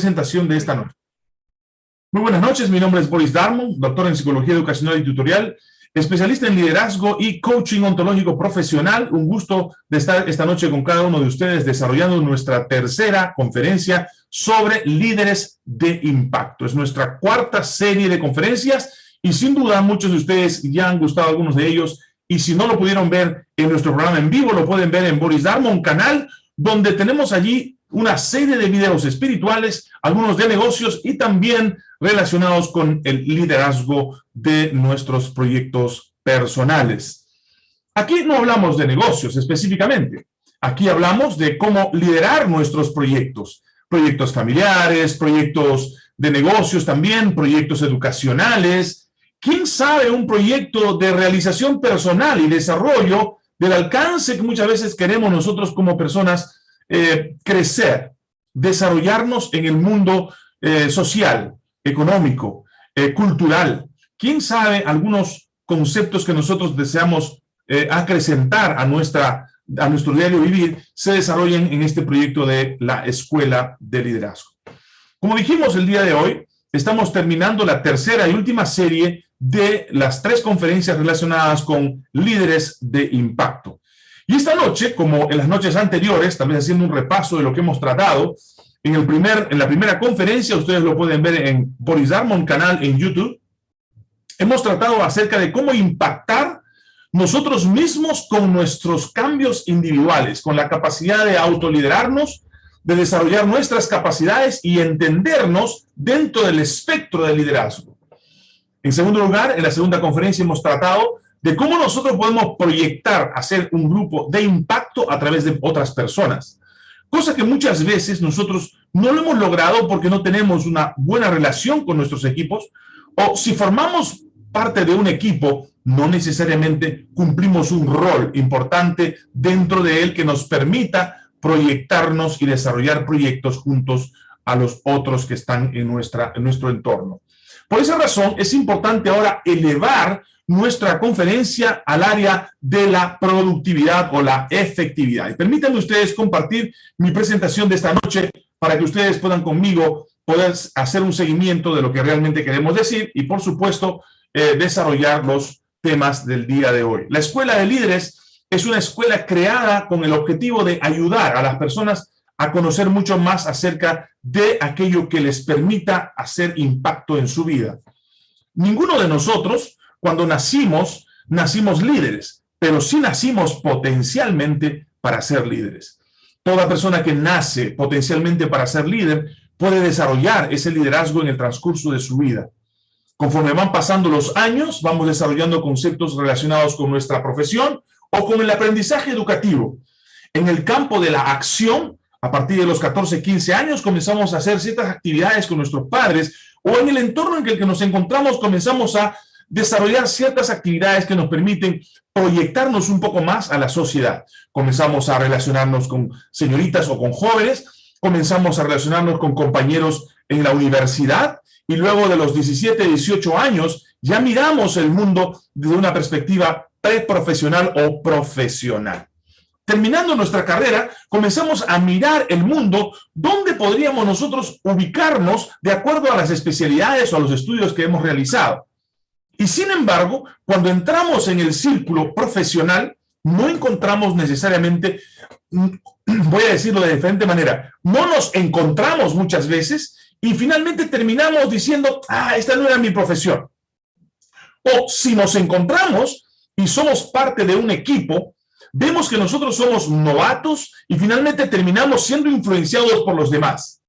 presentación de esta noche. Muy buenas noches, mi nombre es Boris Darmon, doctor en Psicología Educacional y Tutorial, especialista en liderazgo y coaching ontológico profesional. Un gusto de estar esta noche con cada uno de ustedes desarrollando nuestra tercera conferencia sobre líderes de impacto. Es nuestra cuarta serie de conferencias y sin duda muchos de ustedes ya han gustado algunos de ellos y si no lo pudieron ver en nuestro programa en vivo, lo pueden ver en Boris Darmon, canal, donde tenemos allí una serie de videos espirituales, algunos de negocios y también relacionados con el liderazgo de nuestros proyectos personales. Aquí no hablamos de negocios específicamente. Aquí hablamos de cómo liderar nuestros proyectos. Proyectos familiares, proyectos de negocios también, proyectos educacionales. ¿Quién sabe un proyecto de realización personal y desarrollo del alcance que muchas veces queremos nosotros como personas eh, crecer, desarrollarnos en el mundo eh, social, económico, eh, cultural. ¿Quién sabe algunos conceptos que nosotros deseamos acrecentar a, nuestra, a nuestro diario vivir se desarrollen en este proyecto de la Escuela de Liderazgo? Como dijimos el día de hoy, estamos terminando la tercera y última serie de las tres conferencias relacionadas con líderes de impacto. Y esta noche, como en las noches anteriores, también haciendo un repaso de lo que hemos tratado, en, el primer, en la primera conferencia, ustedes lo pueden ver en Boris Darmon canal en YouTube, hemos tratado acerca de cómo impactar nosotros mismos con nuestros cambios individuales, con la capacidad de autoliderarnos, de desarrollar nuestras capacidades y entendernos dentro del espectro del liderazgo. En segundo lugar, en la segunda conferencia hemos tratado de cómo nosotros podemos proyectar, hacer un grupo de impacto a través de otras personas. Cosa que muchas veces nosotros no lo hemos logrado porque no tenemos una buena relación con nuestros equipos, o si formamos parte de un equipo, no necesariamente cumplimos un rol importante dentro de él que nos permita proyectarnos y desarrollar proyectos juntos a los otros que están en, nuestra, en nuestro entorno. Por esa razón, es importante ahora elevar nuestra conferencia al área de la productividad o la efectividad. Y permítanme ustedes compartir mi presentación de esta noche para que ustedes puedan conmigo poder hacer un seguimiento de lo que realmente queremos decir y, por supuesto, eh, desarrollar los temas del día de hoy. La Escuela de Líderes es una escuela creada con el objetivo de ayudar a las personas a conocer mucho más acerca de aquello que les permita hacer impacto en su vida. Ninguno de nosotros cuando nacimos, nacimos líderes, pero sí nacimos potencialmente para ser líderes. Toda persona que nace potencialmente para ser líder puede desarrollar ese liderazgo en el transcurso de su vida. Conforme van pasando los años, vamos desarrollando conceptos relacionados con nuestra profesión o con el aprendizaje educativo. En el campo de la acción, a partir de los 14, 15 años, comenzamos a hacer ciertas actividades con nuestros padres o en el entorno en el que nos encontramos comenzamos a desarrollar ciertas actividades que nos permiten proyectarnos un poco más a la sociedad. Comenzamos a relacionarnos con señoritas o con jóvenes, comenzamos a relacionarnos con compañeros en la universidad y luego de los 17, 18 años ya miramos el mundo desde una perspectiva preprofesional o profesional. Terminando nuestra carrera, comenzamos a mirar el mundo donde podríamos nosotros ubicarnos de acuerdo a las especialidades o a los estudios que hemos realizado. Y sin embargo, cuando entramos en el círculo profesional, no encontramos necesariamente, voy a decirlo de diferente manera, no nos encontramos muchas veces y finalmente terminamos diciendo, ah, esta no era mi profesión. O si nos encontramos y somos parte de un equipo, vemos que nosotros somos novatos y finalmente terminamos siendo influenciados por los demás.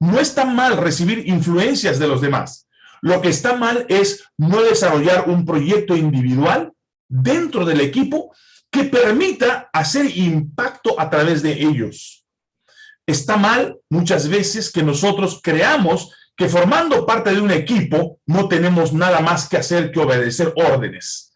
No está mal recibir influencias de los demás. Lo que está mal es no desarrollar un proyecto individual dentro del equipo que permita hacer impacto a través de ellos. Está mal muchas veces que nosotros creamos que formando parte de un equipo no tenemos nada más que hacer que obedecer órdenes.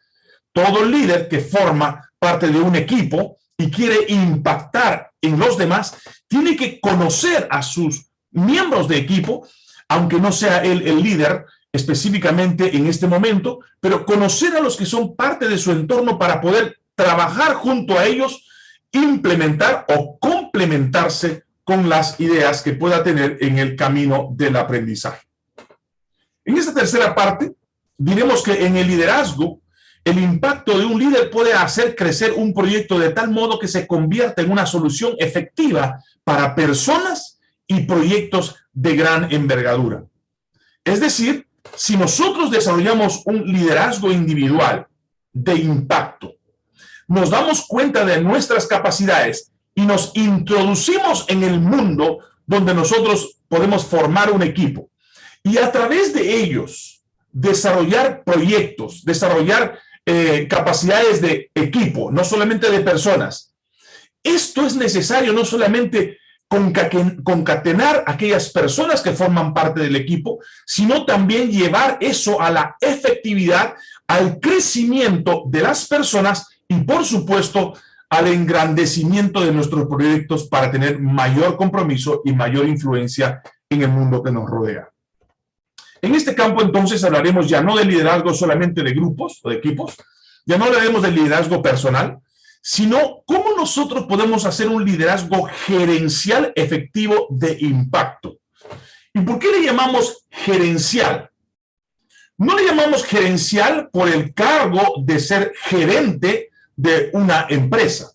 Todo líder que forma parte de un equipo y quiere impactar en los demás, tiene que conocer a sus miembros de equipo aunque no sea él el líder específicamente en este momento, pero conocer a los que son parte de su entorno para poder trabajar junto a ellos, implementar o complementarse con las ideas que pueda tener en el camino del aprendizaje. En esta tercera parte, diremos que en el liderazgo, el impacto de un líder puede hacer crecer un proyecto de tal modo que se convierta en una solución efectiva para personas y proyectos de gran envergadura. Es decir, si nosotros desarrollamos un liderazgo individual de impacto, nos damos cuenta de nuestras capacidades y nos introducimos en el mundo donde nosotros podemos formar un equipo y a través de ellos desarrollar proyectos, desarrollar eh, capacidades de equipo, no solamente de personas. Esto es necesario no solamente concatenar aquellas personas que forman parte del equipo, sino también llevar eso a la efectividad, al crecimiento de las personas y, por supuesto, al engrandecimiento de nuestros proyectos para tener mayor compromiso y mayor influencia en el mundo que nos rodea. En este campo, entonces, hablaremos ya no de liderazgo solamente de grupos o de equipos, ya no hablaremos de liderazgo personal, sino cómo nosotros podemos hacer un liderazgo gerencial efectivo de impacto. ¿Y por qué le llamamos gerencial? No le llamamos gerencial por el cargo de ser gerente de una empresa.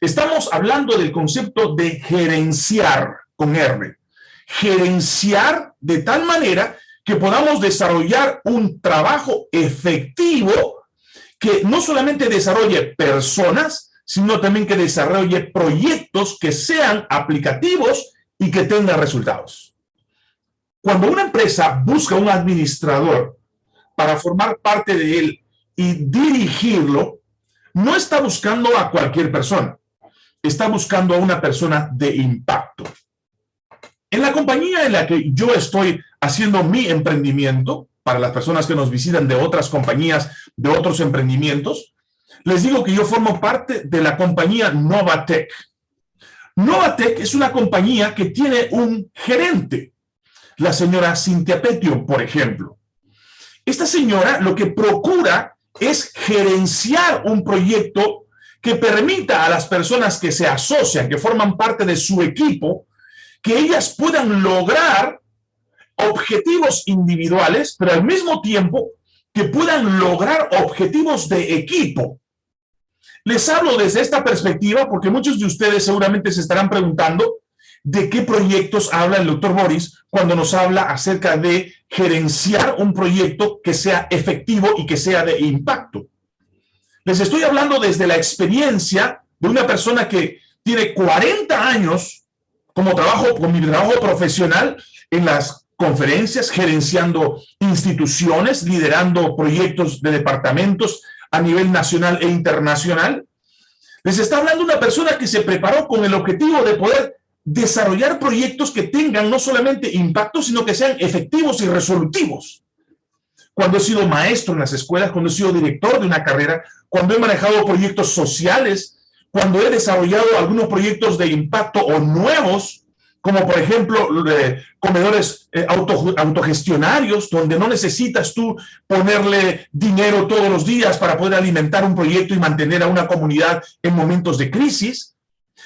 Estamos hablando del concepto de gerenciar con R. Gerenciar de tal manera que podamos desarrollar un trabajo efectivo que no solamente desarrolle personas, sino también que desarrolle proyectos que sean aplicativos y que tengan resultados. Cuando una empresa busca un administrador para formar parte de él y dirigirlo, no está buscando a cualquier persona, está buscando a una persona de impacto. En la compañía en la que yo estoy haciendo mi emprendimiento, para las personas que nos visitan de otras compañías, de otros emprendimientos, les digo que yo formo parte de la compañía Novatec. Novatec es una compañía que tiene un gerente, la señora Cintia Petio, por ejemplo. Esta señora lo que procura es gerenciar un proyecto que permita a las personas que se asocian, que forman parte de su equipo, que ellas puedan lograr objetivos individuales, pero al mismo tiempo que puedan lograr objetivos de equipo. Les hablo desde esta perspectiva porque muchos de ustedes seguramente se estarán preguntando de qué proyectos habla el doctor Boris cuando nos habla acerca de gerenciar un proyecto que sea efectivo y que sea de impacto. Les estoy hablando desde la experiencia de una persona que tiene 40 años como trabajo, con mi trabajo profesional en las conferencias, gerenciando instituciones, liderando proyectos de departamentos a nivel nacional e internacional. Les está hablando una persona que se preparó con el objetivo de poder desarrollar proyectos que tengan no solamente impacto, sino que sean efectivos y resolutivos. Cuando he sido maestro en las escuelas, cuando he sido director de una carrera, cuando he manejado proyectos sociales, cuando he desarrollado algunos proyectos de impacto o nuevos, como por ejemplo comedores eh, autogestionarios, donde no necesitas tú ponerle dinero todos los días para poder alimentar un proyecto y mantener a una comunidad en momentos de crisis.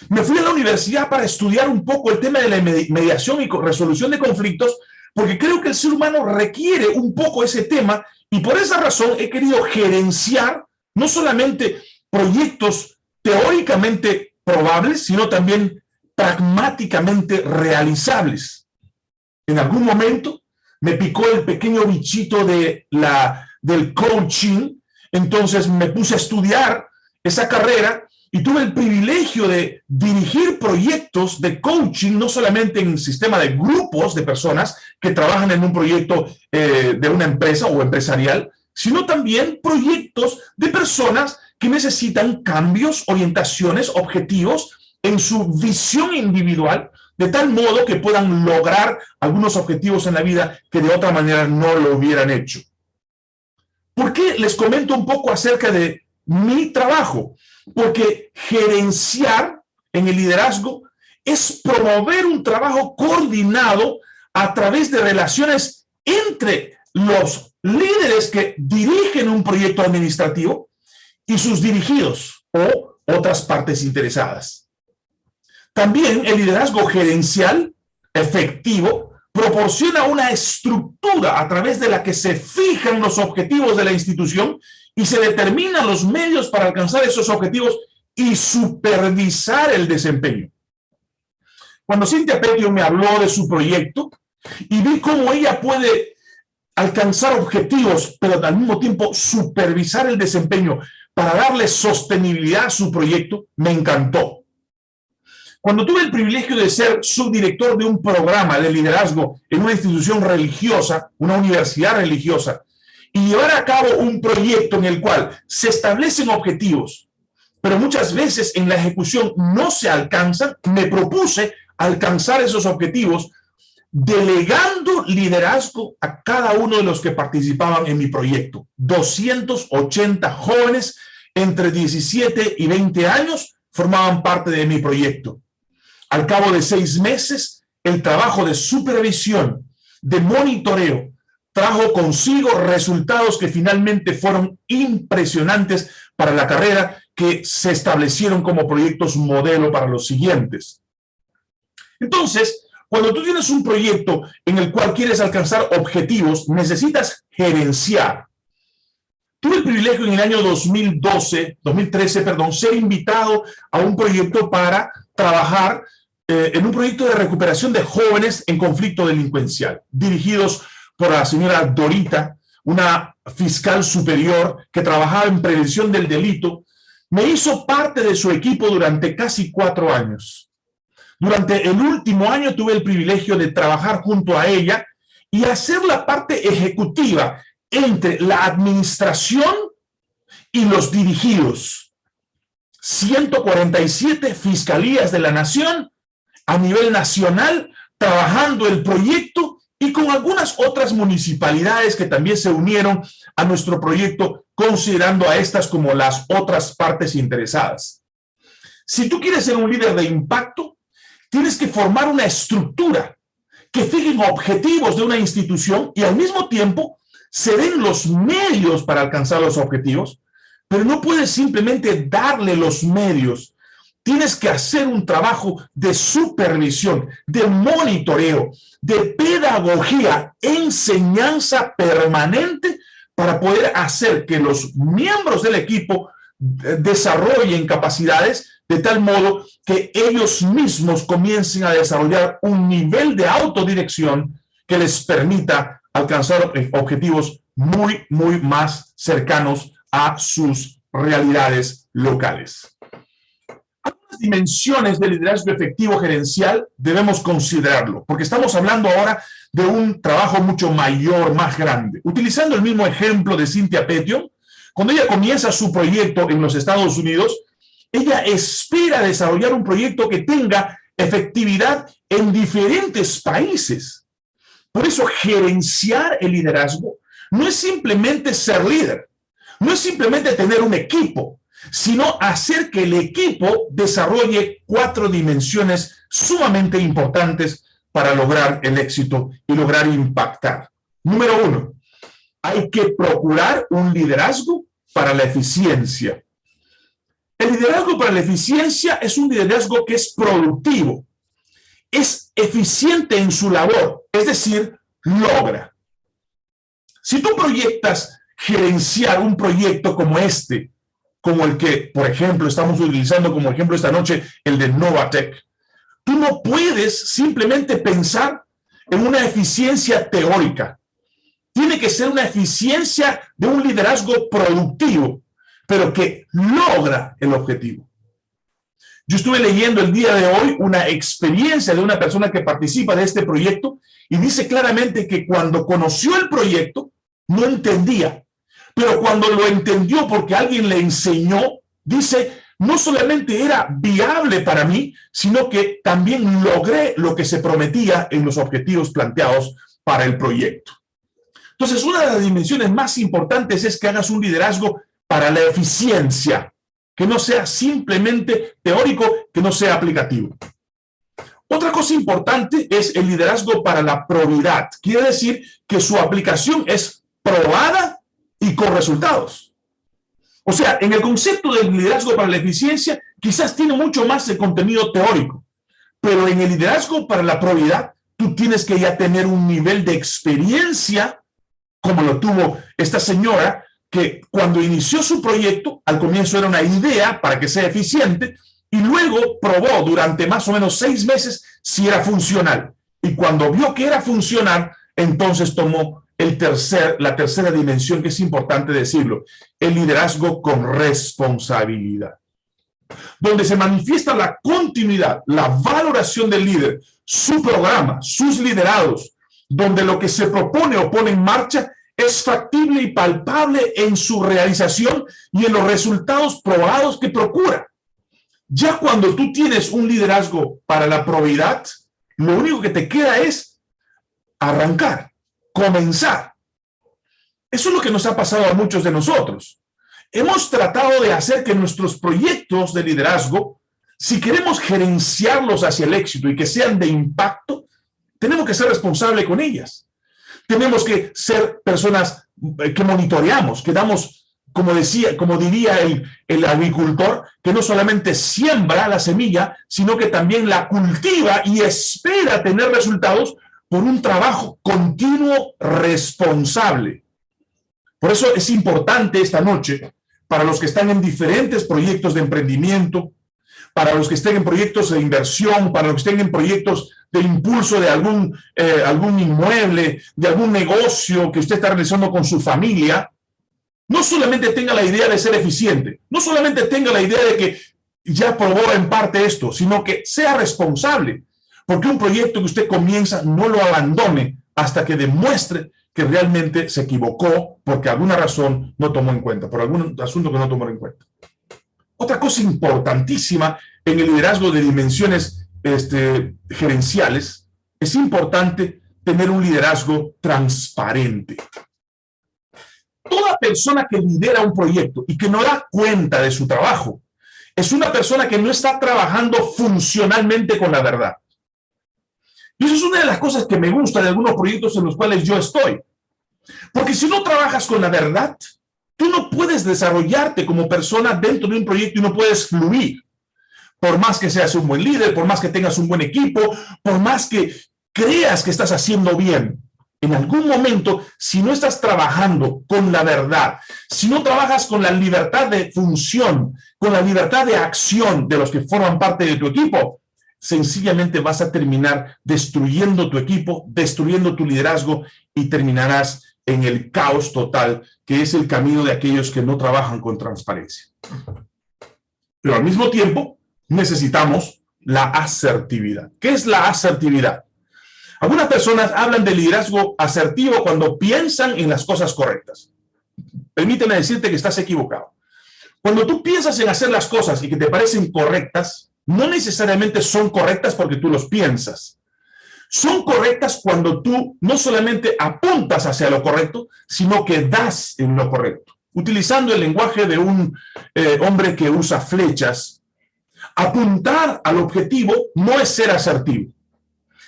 Me fui a la universidad para estudiar un poco el tema de la mediación y resolución de conflictos, porque creo que el ser humano requiere un poco ese tema, y por esa razón he querido gerenciar no solamente proyectos teóricamente probables, sino también pragmáticamente realizables. En algún momento me picó el pequeño bichito de la, del coaching, entonces me puse a estudiar esa carrera y tuve el privilegio de dirigir proyectos de coaching, no solamente en un sistema de grupos de personas que trabajan en un proyecto eh, de una empresa o empresarial, sino también proyectos de personas que necesitan cambios, orientaciones, objetivos en su visión individual, de tal modo que puedan lograr algunos objetivos en la vida que de otra manera no lo hubieran hecho. ¿Por qué les comento un poco acerca de mi trabajo? Porque gerenciar en el liderazgo es promover un trabajo coordinado a través de relaciones entre los líderes que dirigen un proyecto administrativo y sus dirigidos o otras partes interesadas. También el liderazgo gerencial efectivo proporciona una estructura a través de la que se fijan los objetivos de la institución y se determinan los medios para alcanzar esos objetivos y supervisar el desempeño. Cuando Cintia Petio me habló de su proyecto y vi cómo ella puede alcanzar objetivos, pero al mismo tiempo supervisar el desempeño para darle sostenibilidad a su proyecto, me encantó. Cuando tuve el privilegio de ser subdirector de un programa de liderazgo en una institución religiosa, una universidad religiosa, y llevar a cabo un proyecto en el cual se establecen objetivos, pero muchas veces en la ejecución no se alcanzan, me propuse alcanzar esos objetivos delegando liderazgo a cada uno de los que participaban en mi proyecto. 280 jóvenes entre 17 y 20 años formaban parte de mi proyecto. Al cabo de seis meses, el trabajo de supervisión, de monitoreo, trajo consigo resultados que finalmente fueron impresionantes para la carrera que se establecieron como proyectos modelo para los siguientes. Entonces, cuando tú tienes un proyecto en el cual quieres alcanzar objetivos, necesitas gerenciar. Tuve el privilegio en el año 2012, 2013, perdón, ser invitado a un proyecto para trabajar eh, en un proyecto de recuperación de jóvenes en conflicto delincuencial, dirigidos por la señora Dorita, una fiscal superior que trabajaba en prevención del delito, me hizo parte de su equipo durante casi cuatro años. Durante el último año tuve el privilegio de trabajar junto a ella y hacer la parte ejecutiva entre la administración y los dirigidos. 147 fiscalías de la nación a nivel nacional trabajando el proyecto y con algunas otras municipalidades que también se unieron a nuestro proyecto, considerando a estas como las otras partes interesadas. Si tú quieres ser un líder de impacto, tienes que formar una estructura que fijen objetivos de una institución y al mismo tiempo se den los medios para alcanzar los objetivos, pero no puedes simplemente darle los medios tienes que hacer un trabajo de supervisión, de monitoreo, de pedagogía, enseñanza permanente para poder hacer que los miembros del equipo eh, desarrollen capacidades de tal modo que ellos mismos comiencen a desarrollar un nivel de autodirección que les permita alcanzar objetivos muy, muy más cercanos a sus realidades locales dimensiones del liderazgo efectivo gerencial debemos considerarlo, porque estamos hablando ahora de un trabajo mucho mayor, más grande. Utilizando el mismo ejemplo de Cynthia Petio, cuando ella comienza su proyecto en los Estados Unidos, ella espera desarrollar un proyecto que tenga efectividad en diferentes países. Por eso gerenciar el liderazgo no es simplemente ser líder, no es simplemente tener un equipo, sino hacer que el equipo desarrolle cuatro dimensiones sumamente importantes para lograr el éxito y lograr impactar. Número uno, hay que procurar un liderazgo para la eficiencia. El liderazgo para la eficiencia es un liderazgo que es productivo, es eficiente en su labor, es decir, logra. Si tú proyectas gerenciar un proyecto como este, como el que, por ejemplo, estamos utilizando como ejemplo esta noche, el de Novatec. Tú no puedes simplemente pensar en una eficiencia teórica. Tiene que ser una eficiencia de un liderazgo productivo, pero que logra el objetivo. Yo estuve leyendo el día de hoy una experiencia de una persona que participa de este proyecto y dice claramente que cuando conoció el proyecto no entendía pero cuando lo entendió porque alguien le enseñó, dice, no solamente era viable para mí, sino que también logré lo que se prometía en los objetivos planteados para el proyecto. Entonces, una de las dimensiones más importantes es que hagas un liderazgo para la eficiencia, que no sea simplemente teórico, que no sea aplicativo. Otra cosa importante es el liderazgo para la probidad. Quiere decir que su aplicación es probada y con resultados. O sea, en el concepto del liderazgo para la eficiencia, quizás tiene mucho más de contenido teórico, Pero en el liderazgo para la probidad, tú tienes que ya tener un nivel de experiencia, como lo tuvo esta señora, que cuando inició su proyecto, al comienzo era una idea para que sea eficiente, y luego probó durante más o menos seis meses si era funcional. Y cuando vio que era funcional, entonces tomó el tercer, la tercera dimensión, que es importante decirlo, el liderazgo con responsabilidad. Donde se manifiesta la continuidad, la valoración del líder, su programa, sus liderados, donde lo que se propone o pone en marcha es factible y palpable en su realización y en los resultados probados que procura. Ya cuando tú tienes un liderazgo para la probidad, lo único que te queda es arrancar, comenzar. Eso es lo que nos ha pasado a muchos de nosotros. Hemos tratado de hacer que nuestros proyectos de liderazgo, si queremos gerenciarlos hacia el éxito y que sean de impacto, tenemos que ser responsables con ellas. Tenemos que ser personas eh, que monitoreamos, que damos como decía, como diría el, el, agricultor, que no solamente siembra la semilla, sino que también la cultiva y espera tener resultados por un trabajo continuo responsable. Por eso es importante esta noche, para los que están en diferentes proyectos de emprendimiento, para los que estén en proyectos de inversión, para los que estén en proyectos de impulso de algún, eh, algún inmueble, de algún negocio que usted está realizando con su familia, no solamente tenga la idea de ser eficiente, no solamente tenga la idea de que ya probó en parte esto, sino que sea responsable, porque un proyecto que usted comienza no lo abandone hasta que demuestre que realmente se equivocó porque alguna razón no tomó en cuenta, por algún asunto que no tomó en cuenta. Otra cosa importantísima en el liderazgo de dimensiones este, gerenciales, es importante tener un liderazgo transparente toda persona que lidera un proyecto y que no da cuenta de su trabajo, es una persona que no está trabajando funcionalmente con la verdad. Y eso es una de las cosas que me gusta de algunos proyectos en los cuales yo estoy. Porque si no trabajas con la verdad, tú no puedes desarrollarte como persona dentro de un proyecto y no puedes fluir. Por más que seas un buen líder, por más que tengas un buen equipo, por más que creas que estás haciendo bien en algún momento, si no estás trabajando con la verdad, si no trabajas con la libertad de función, con la libertad de acción de los que forman parte de tu equipo, sencillamente vas a terminar destruyendo tu equipo, destruyendo tu liderazgo y terminarás en el caos total, que es el camino de aquellos que no trabajan con transparencia. Pero al mismo tiempo, necesitamos la asertividad. ¿Qué es la asertividad? Algunas personas hablan de liderazgo asertivo cuando piensan en las cosas correctas. Permíteme decirte que estás equivocado. Cuando tú piensas en hacer las cosas y que te parecen correctas, no necesariamente son correctas porque tú los piensas. Son correctas cuando tú no solamente apuntas hacia lo correcto, sino que das en lo correcto. Utilizando el lenguaje de un eh, hombre que usa flechas, apuntar al objetivo no es ser asertivo.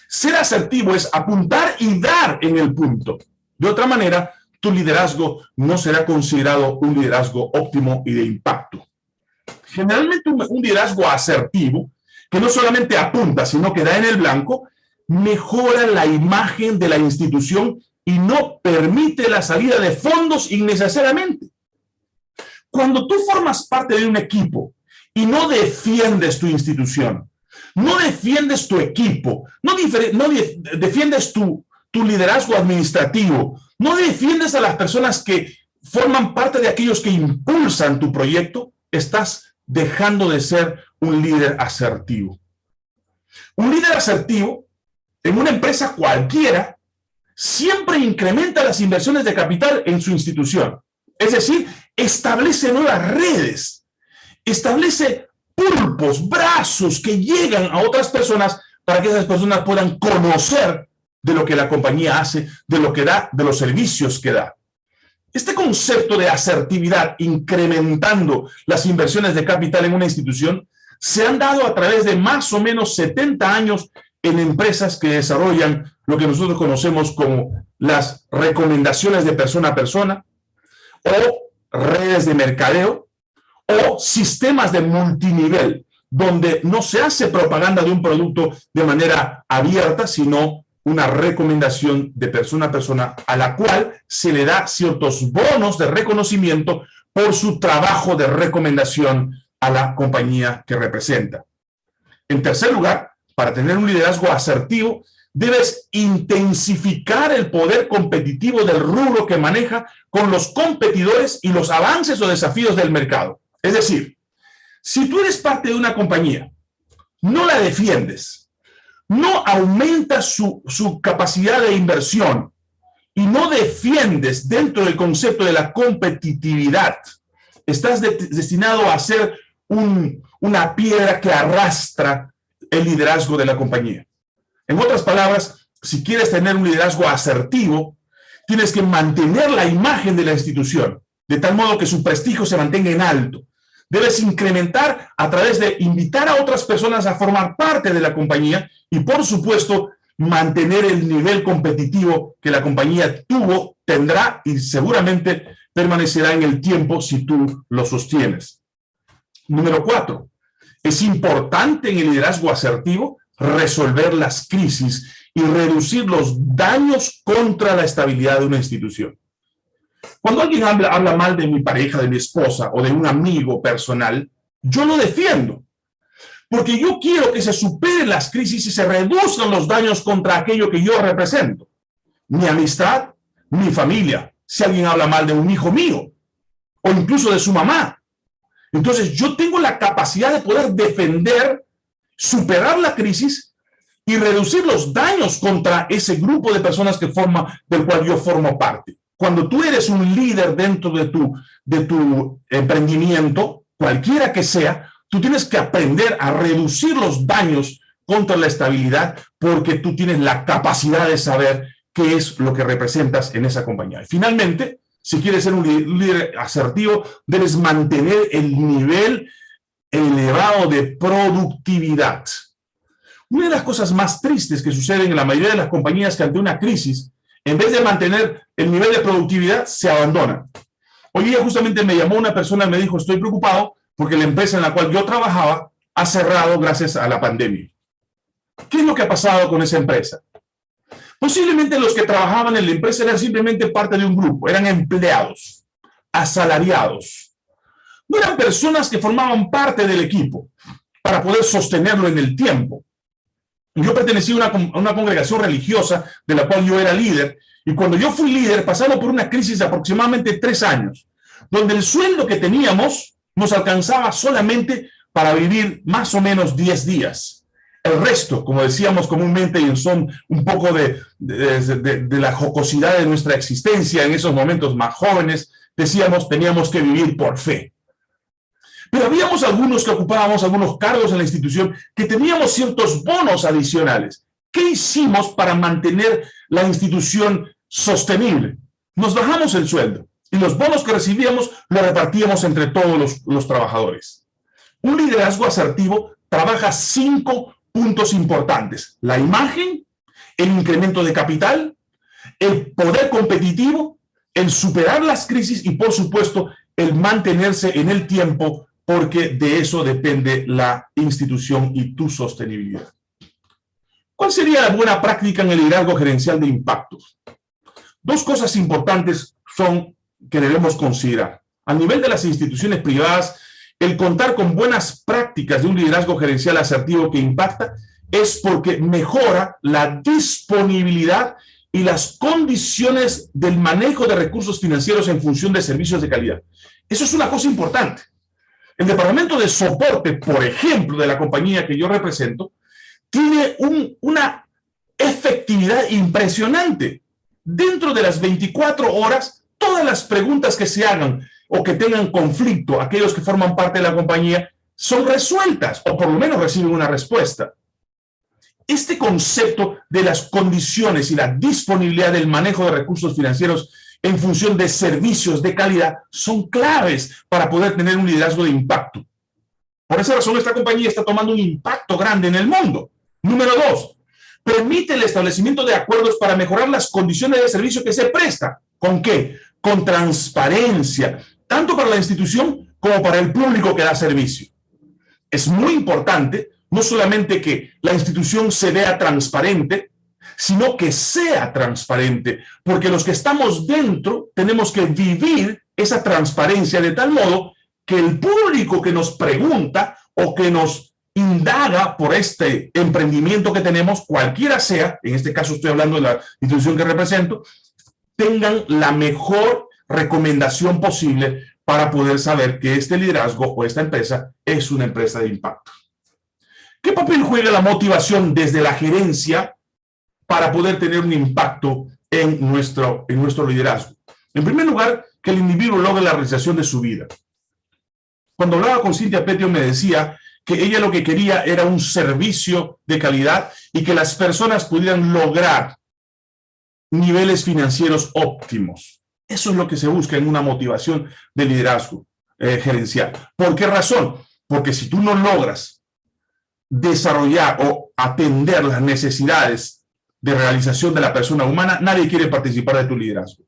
Ser asertivo es apuntar y dar en el punto. De otra manera, tu liderazgo no será considerado un liderazgo óptimo y de impacto. Generalmente un, liderazgo asertivo, que no solamente apunta, sino que da en el blanco, mejora la imagen de la institución y no permite la salida de fondos innecesariamente. Cuando tú formas parte de un equipo y no defiendes tu institución, no defiendes tu equipo, no, defiendes tu, liderazgo administrativo, no defiendes a las personas que forman parte de aquellos que impulsan tu proyecto, estás dejando de ser un líder asertivo. Un líder asertivo en una empresa cualquiera siempre incrementa las inversiones de capital en su institución. Es decir, establece nuevas redes, establece pulpos, brazos que llegan a otras personas para que esas personas puedan conocer de lo que la compañía hace, de lo que da, de los servicios que da. Este concepto de asertividad incrementando las inversiones de capital en una institución se han dado a través de más o menos 70 años en empresas que desarrollan lo que nosotros conocemos como las recomendaciones de persona a persona o redes de mercadeo o sistemas de multinivel, donde no se hace propaganda de un producto de manera abierta, sino una recomendación de persona a persona a la cual se le da ciertos bonos de reconocimiento por su trabajo de recomendación a la compañía que representa. En tercer lugar, para tener un liderazgo asertivo, debes intensificar el poder competitivo del rubro que maneja con los competidores y los avances o desafíos del mercado. Es decir, si tú eres parte de una compañía, no la defiendes, no aumentas su, capacidad de inversión y no defiendes dentro del concepto de la competitividad, estás destinado a ser una piedra que arrastra el liderazgo de la compañía. En otras palabras, si quieres tener un liderazgo asertivo, tienes que mantener la imagen de la institución, de tal modo que su prestigio se mantenga en alto. Debes incrementar a través de invitar a otras personas a formar parte de la compañía y, por supuesto, mantener el nivel competitivo que la compañía tuvo, tendrá y seguramente permanecerá en el tiempo si tú lo sostienes. Número cuatro, es importante en el liderazgo asertivo resolver las crisis y reducir los daños contra la estabilidad de una institución. Cuando alguien habla, habla mal de mi pareja, de mi esposa o de un amigo personal, yo lo defiendo. Porque yo quiero que se superen las crisis y se reduzcan los daños contra aquello que yo represento. Mi amistad, mi familia. Si alguien habla mal de un hijo mío o incluso de su mamá. Entonces yo tengo la capacidad de poder defender superar la crisis y reducir los daños contra ese grupo de personas que forma, del cual yo formo parte. Cuando tú eres un líder dentro de tu, de tu emprendimiento, cualquiera que sea, tú tienes que aprender a reducir los daños contra la estabilidad porque tú tienes la capacidad de saber qué es lo que representas en esa compañía. Y finalmente, si quieres ser un líder asertivo, debes mantener el nivel elevado de productividad. Una de las cosas más tristes que suceden en la mayoría de las compañías que ante una crisis, en vez de mantener el nivel de productividad, se abandonan. Hoy día justamente me llamó una persona y me dijo, estoy preocupado porque la empresa en la cual yo trabajaba ha cerrado gracias a la pandemia. ¿Qué es lo que ha pasado con esa empresa? Posiblemente los que trabajaban en la empresa eran simplemente parte de un grupo, eran empleados, asalariados, no eran personas que formaban parte del equipo para poder sostenerlo en el tiempo. Yo pertenecía a una, congregación religiosa de la cual yo era líder, y cuando yo fui líder pasamos por una crisis de aproximadamente tres años, donde el sueldo que teníamos nos alcanzaba solamente para vivir más o menos diez días. El resto, como decíamos comúnmente, y son un poco de, de, la jocosidad de nuestra existencia en esos momentos más jóvenes, decíamos, teníamos que vivir por fe. Pero habíamos algunos que ocupábamos algunos cargos en la institución que teníamos ciertos bonos adicionales. ¿Qué hicimos para mantener la institución sostenible? Nos bajamos el sueldo y los bonos que recibíamos los repartíamos entre todos los, los trabajadores. Un liderazgo asertivo trabaja cinco puntos importantes. La imagen, el incremento de capital, el poder competitivo, el superar las crisis y, por supuesto, el mantenerse en el tiempo porque de eso depende la institución y tu sostenibilidad. ¿Cuál sería la buena práctica en el liderazgo gerencial de impactos? Dos cosas importantes son que debemos considerar. A nivel de las instituciones privadas, el contar con buenas prácticas de un liderazgo gerencial asertivo que impacta es porque mejora la disponibilidad y las condiciones del manejo de recursos financieros en función de servicios de calidad. Eso es una cosa importante. El departamento de soporte, por ejemplo, de la compañía que yo represento, tiene una efectividad impresionante. Dentro de las 24 horas, todas las preguntas que se hagan o que tengan conflicto, aquellos que forman parte de la compañía, son resueltas o por lo menos reciben una respuesta. Este concepto de las condiciones y la disponibilidad del manejo de recursos financieros en función de servicios de calidad son claves para poder tener un liderazgo de impacto. Por esa razón, esta compañía está tomando un impacto grande en el mundo. Número dos, permite el establecimiento de acuerdos para mejorar las condiciones de servicio que se presta. ¿Con qué? Con transparencia, tanto para la institución como para el público que da servicio. es muy importante no solamente que la institución se vea transparente, sino que sea transparente, porque los que estamos dentro tenemos que vivir esa transparencia de tal modo que el público que nos pregunta o que nos indaga por este emprendimiento que tenemos, cualquiera sea, en este caso estoy hablando de la institución que represento, tengan la mejor recomendación posible para poder saber que este liderazgo o esta empresa es una empresa de impacto. ¿Qué papel juega la motivación desde la gerencia para poder tener un impacto en nuestro, en nuestro liderazgo? En primer lugar, que el individuo logre la realización de su vida. Cuando hablaba con Cintia Petio me decía que ella lo que quería era un servicio de calidad y que las personas pudieran lograr niveles financieros óptimos. Eso es lo que se busca en una motivación de liderazgo eh, gerencial. ¿Por qué razón? Porque si tú no logras desarrollar o atender las necesidades de realización de la persona humana, nadie quiere participar de tu liderazgo.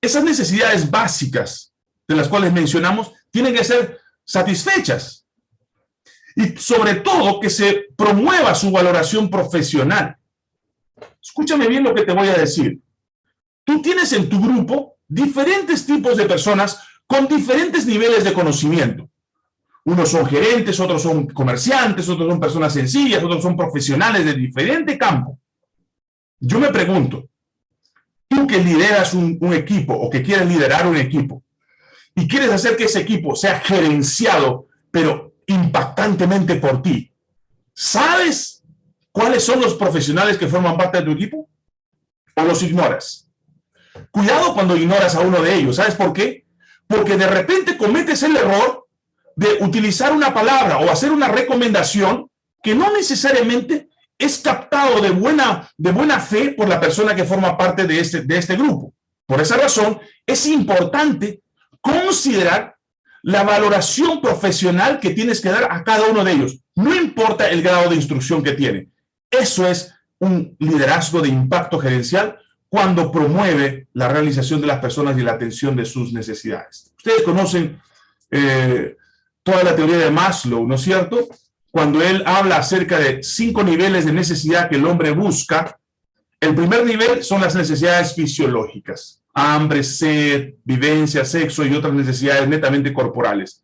Esas necesidades básicas de las cuales mencionamos tienen que ser satisfechas. Y sobre todo que se promueva su valoración profesional. Escúchame bien lo que te voy a decir. Tú tienes en tu grupo diferentes tipos de personas con diferentes niveles de conocimiento. Unos son gerentes, otros son comerciantes, otros son personas sencillas, otros son profesionales de diferente campo. Yo me pregunto, tú que lideras un, un equipo o que quieres liderar un equipo y quieres hacer que ese equipo sea gerenciado, pero impactantemente por ti, ¿sabes cuáles son los profesionales que forman parte de tu equipo? ¿O los ignoras? Cuidado cuando ignoras a uno de ellos. ¿Sabes por qué? Porque de repente cometes el error de utilizar una palabra o hacer una recomendación que no necesariamente es captado de buena, de buena fe por la persona que forma parte de este, de este grupo. Por esa razón, es importante considerar la valoración profesional que tienes que dar a cada uno de ellos. No importa el grado de instrucción que tiene. Eso es un liderazgo de impacto gerencial cuando promueve la realización de las personas y la atención de sus necesidades. Ustedes conocen eh, toda la teoría de Maslow, ¿no es cierto? Cuando él habla acerca de cinco niveles de necesidad que el hombre busca, el primer nivel son las necesidades fisiológicas, hambre, sed, vivencia, sexo y otras necesidades netamente corporales.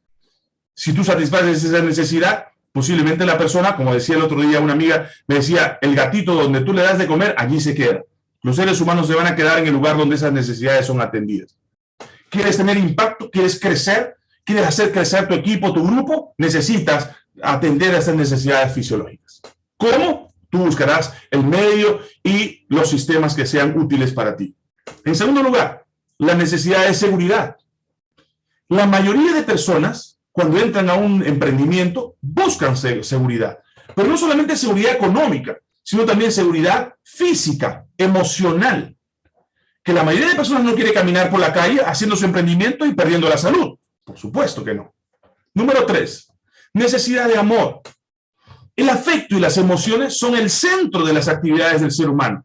Si tú satisfaces esa necesidad, posiblemente la persona, como decía el otro día una amiga, me decía, el gatito donde tú le das de comer, allí se queda. Los seres humanos se van a quedar en el lugar donde esas necesidades son atendidas. ¿Quieres tener impacto? ¿Quieres crecer? ¿Quieres hacer crecer tu equipo, tu grupo? Necesitas atender a esas necesidades fisiológicas. ¿Cómo? Tú buscarás el medio y los sistemas que sean útiles para ti. En segundo lugar, la necesidad de seguridad. La mayoría de personas, cuando entran a un emprendimiento, buscan seguridad. Pero no solamente seguridad económica, sino también seguridad física, emocional. Que la mayoría de personas no quiere caminar por la calle haciendo su emprendimiento y perdiendo la salud. Por supuesto que no. Número tres, necesidad de amor. El afecto y las emociones son el centro de las actividades del ser humano.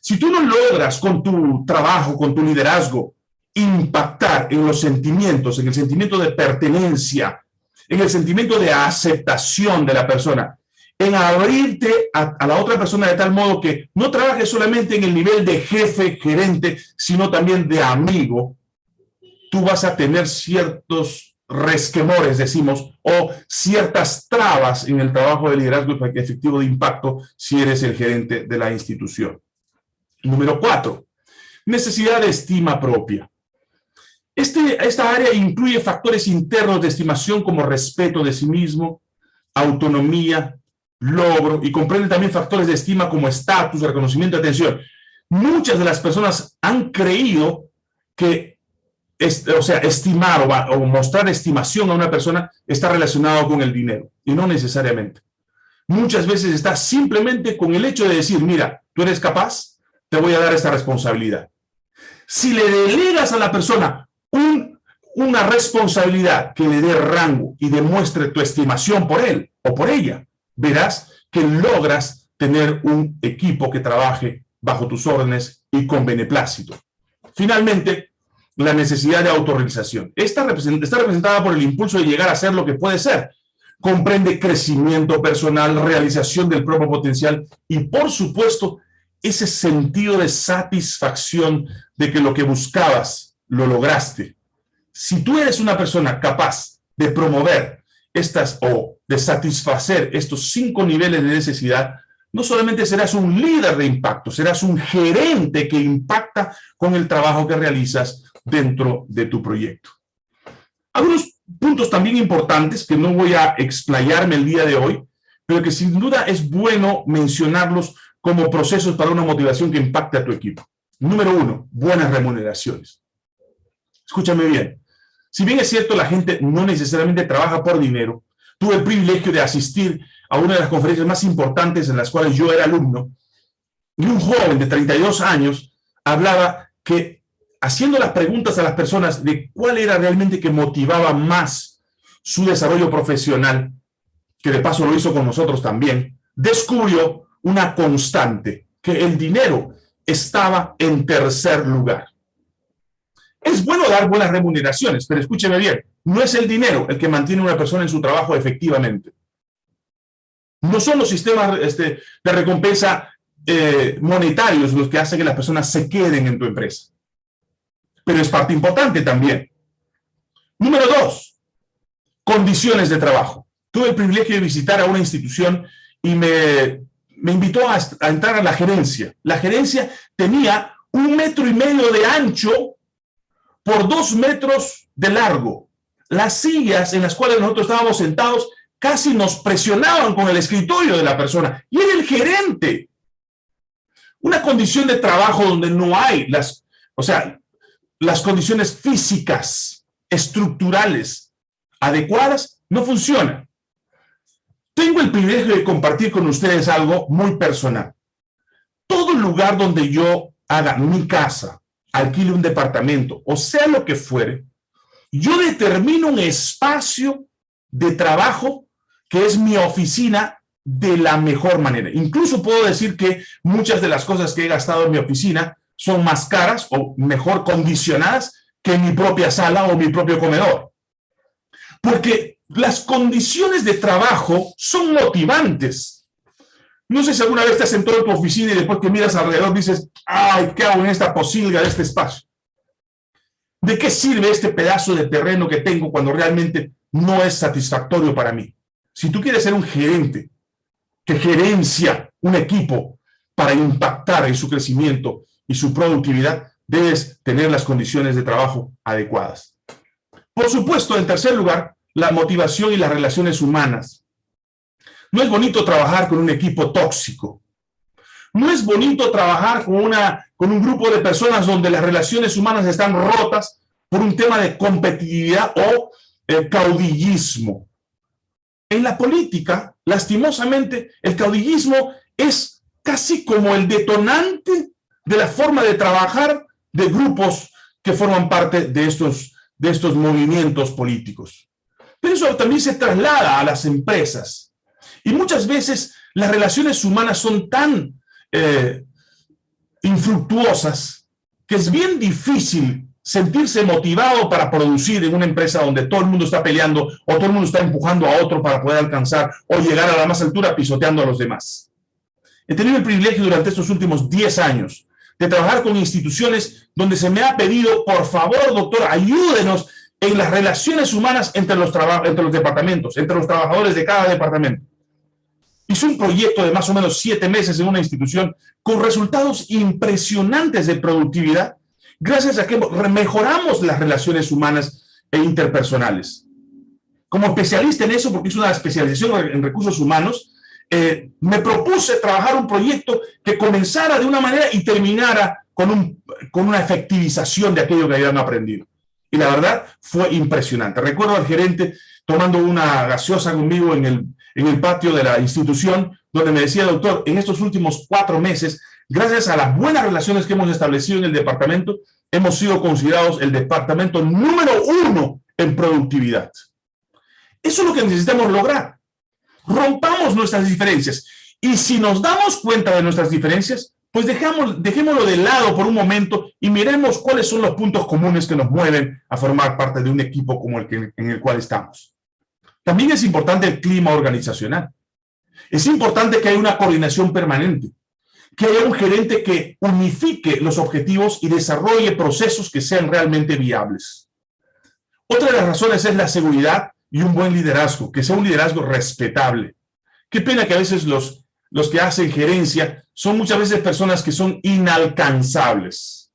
Si tú no logras con tu trabajo, con tu liderazgo, impactar en los sentimientos, en el sentimiento de pertenencia, en el sentimiento de aceptación de la persona, en abrirte a, la otra persona de tal modo que no trabajes solamente en el nivel de jefe, gerente, sino también de amigo, tú vas a tener ciertos resquemores, decimos, o ciertas trabas en el trabajo de liderazgo efectivo de impacto si eres el gerente de la institución. Número cuatro, necesidad de estima propia. Este, esta área incluye factores internos de estimación como respeto de sí mismo, autonomía, logro y comprende también factores de estima como estatus, reconocimiento, atención. Muchas de las personas han creído que, o sea, estimar o, mostrar estimación a una persona está relacionado con el dinero y no necesariamente. Muchas veces está simplemente con el hecho de decir, mira, tú eres capaz, te voy a dar esta responsabilidad. Si le delegas a la persona un, una responsabilidad que le dé rango y demuestre tu estimación por él o por ella, verás que logras tener un equipo que trabaje bajo tus órdenes y con beneplácito. Finalmente, la necesidad de autorrealización. Esta está representada por el impulso de llegar a ser lo que puede ser, comprende crecimiento personal, realización del propio potencial y, por supuesto, ese sentido de satisfacción de que lo que buscabas lo lograste. Si tú eres una persona capaz de promover estas o de satisfacer estos cinco niveles de necesidad, no solamente serás un líder de impacto, serás un gerente que impacta con el trabajo que realizas dentro de tu proyecto. Algunos puntos también importantes que no voy a explayarme el día de hoy, pero que sin duda es bueno mencionarlos como procesos para una motivación que impacte a tu equipo. Número uno, buenas remuneraciones. Escúchame bien. Si bien es cierto, la gente no necesariamente trabaja por dinero, tuve el privilegio de asistir a una de las conferencias más importantes en las cuales yo era alumno, y un joven de 32 años hablaba que haciendo las preguntas a las personas de cuál era realmente que motivaba más su desarrollo profesional, que de paso lo hizo con nosotros también, descubrió una constante, que el dinero estaba en tercer lugar. Es bueno dar buenas remuneraciones, pero escúcheme bien, no es el dinero el que mantiene a una persona en su trabajo efectivamente. No son los sistemas este, de recompensa eh, monetarios los que hacen que las personas se queden en tu empresa. Pero es parte importante también. Número dos, condiciones de trabajo. Tuve el privilegio de visitar a una institución y me me invitó a, entrar a la gerencia. La gerencia tenía un metro y medio de ancho por dos metros de largo. Las sillas en las cuales nosotros estábamos sentados casi nos presionaban con el escritorio de la persona. Y era el gerente. Una condición de trabajo donde no hay las, o sea, las condiciones físicas, estructurales, adecuadas, no funciona. Tengo el privilegio de compartir con ustedes algo muy personal. Todo lugar donde yo haga mi casa, alquile un departamento, o sea lo que fuere, yo determino un espacio de trabajo que es mi oficina de la mejor manera. Incluso puedo decir que muchas de las cosas que he gastado en mi oficina son más caras o mejor condicionadas que mi propia sala o mi propio comedor. Porque las condiciones de trabajo son motivantes. No sé si alguna vez te has sentado en tu oficina y después que miras alrededor dices, ay, ¿qué hago en esta posilga de este espacio? ¿De qué sirve este pedazo de terreno que tengo cuando realmente no es satisfactorio para mí? Si tú quieres ser un gerente que gerencia un equipo para impactar en su crecimiento y su productividad, debes tener las condiciones de trabajo adecuadas. Por supuesto, en tercer lugar, la motivación y las relaciones humanas. No es bonito trabajar con un equipo tóxico. No es bonito trabajar con, una, con un grupo de personas donde las relaciones humanas están rotas por un tema de competitividad o eh, caudillismo. En la política, lastimosamente, el caudillismo es casi como el detonante de la forma de trabajar de grupos que forman parte de estos, de estos movimientos políticos. Pero eso también se traslada a las empresas. Y muchas veces las relaciones humanas son tan eh, infructuosas que es bien difícil sentirse motivado para producir en una empresa donde todo el mundo está peleando o todo el mundo está empujando a otro para poder alcanzar o llegar a la más altura pisoteando a los demás. He tenido el privilegio durante estos últimos 10 años de trabajar con instituciones donde se me ha pedido, por favor, doctor, ayúdenos en las relaciones humanas entre los, entre los departamentos, entre los trabajadores de cada departamento. Hice un proyecto de más o menos siete meses en una institución con resultados impresionantes de productividad gracias a que mejoramos las relaciones humanas e interpersonales. Como especialista en eso, porque es una especialización en recursos humanos, eh, me propuse trabajar un proyecto que comenzara de una manera y terminara con, un, con una efectivización de aquello que habían aprendido. Y la verdad fue impresionante. Recuerdo al gerente tomando una gaseosa conmigo en el, en el patio de la institución, donde me decía, doctor, en estos últimos cuatro meses, gracias a las buenas relaciones que hemos establecido en el departamento, hemos sido considerados el departamento número uno en productividad. Eso es lo que necesitamos lograr. Rompamos nuestras diferencias. Y si nos damos cuenta de nuestras diferencias, pues dejamos, dejémoslo de lado por un momento y miremos cuáles son los puntos comunes que nos mueven a formar parte de un equipo como el que, en el cual estamos. También es importante el clima organizacional. Es importante que haya una coordinación permanente, que haya un gerente que unifique los objetivos y desarrolle procesos que sean realmente viables. Otra de las razones es la seguridad y un buen liderazgo, que sea un liderazgo respetable. Qué pena que a veces los, los que hacen gerencia son muchas veces personas que son inalcanzables.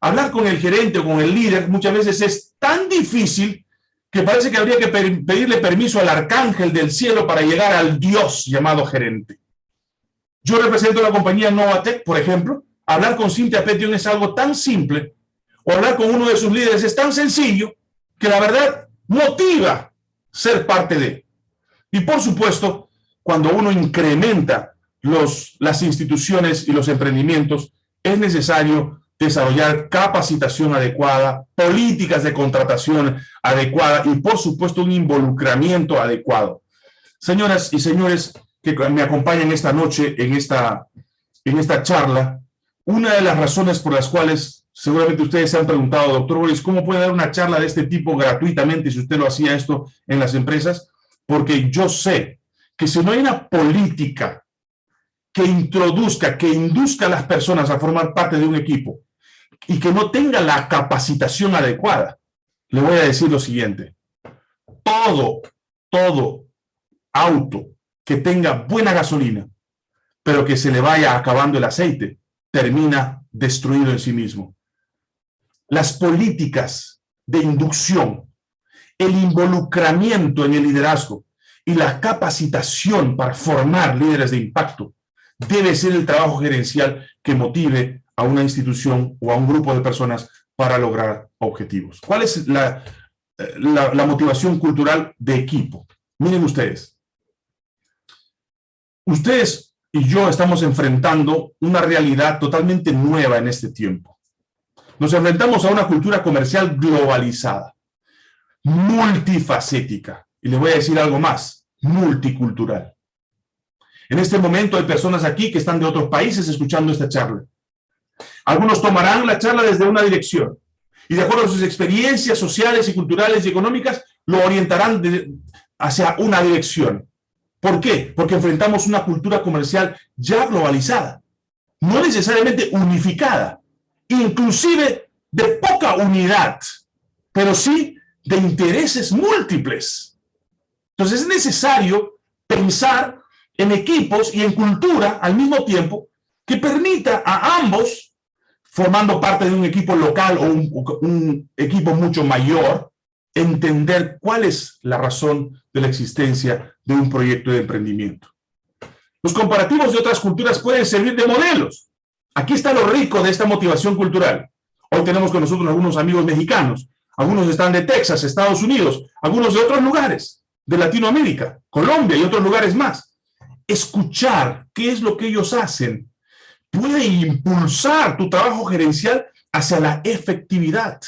Hablar con el gerente o con el líder muchas veces es tan difícil que parece que habría que pedirle permiso al arcángel del cielo para llegar al Dios llamado gerente. Yo represento la compañía Novatec, por ejemplo. Hablar con Cynthia Petion es algo tan simple, o hablar con uno de sus líderes es tan sencillo, que la verdad motiva ser parte de. Y por supuesto, cuando uno incrementa los, las instituciones y los emprendimientos, es necesario desarrollar capacitación adecuada, políticas de contratación adecuada y, por supuesto, un involucramiento adecuado. Señoras y señores que me acompañan esta noche en esta, en esta charla, una de las razones por las cuales seguramente ustedes se han preguntado, doctor Boris, ¿cómo puede dar una charla de este tipo gratuitamente si usted lo hacía esto en las empresas? Porque yo sé que si no hay una política que introduzca, que induzca a las personas a formar parte de un equipo, y que no tenga la capacitación adecuada, le voy a decir lo siguiente. Todo, todo auto que tenga buena gasolina, pero que se le vaya acabando el aceite, termina destruido en sí mismo. Las políticas de inducción, el involucramiento en el liderazgo y la capacitación para formar líderes de impacto debe ser el trabajo gerencial que motive a una institución o a un grupo de personas para lograr objetivos. ¿Cuál es la, la, motivación cultural de equipo? Miren ustedes. Ustedes y yo estamos enfrentando una realidad totalmente nueva en este tiempo. Nos enfrentamos a una cultura comercial globalizada, multifacética, y les voy a decir algo más, multicultural. En este momento hay personas aquí que están de otros países escuchando esta charla. Algunos tomarán la charla desde una dirección y de acuerdo a sus experiencias sociales y culturales y económicas, lo orientarán hacia una dirección. ¿Por qué? Porque enfrentamos una cultura comercial ya globalizada, no necesariamente unificada, inclusive de poca unidad, pero sí de intereses múltiples. Entonces es necesario pensar en equipos y en cultura al mismo tiempo que permita a ambos formando parte de un equipo local o un, equipo mucho mayor, entender cuál es la razón de la existencia de un proyecto de emprendimiento. Los comparativos de otras culturas pueden servir de modelos. Aquí está lo rico de esta motivación cultural. Hoy tenemos con nosotros algunos amigos mexicanos, algunos están de Texas, Estados Unidos, algunos de otros lugares, de Latinoamérica, Colombia y otros lugares más. Escuchar qué es lo que ellos hacen puede impulsar tu trabajo gerencial hacia la efectividad.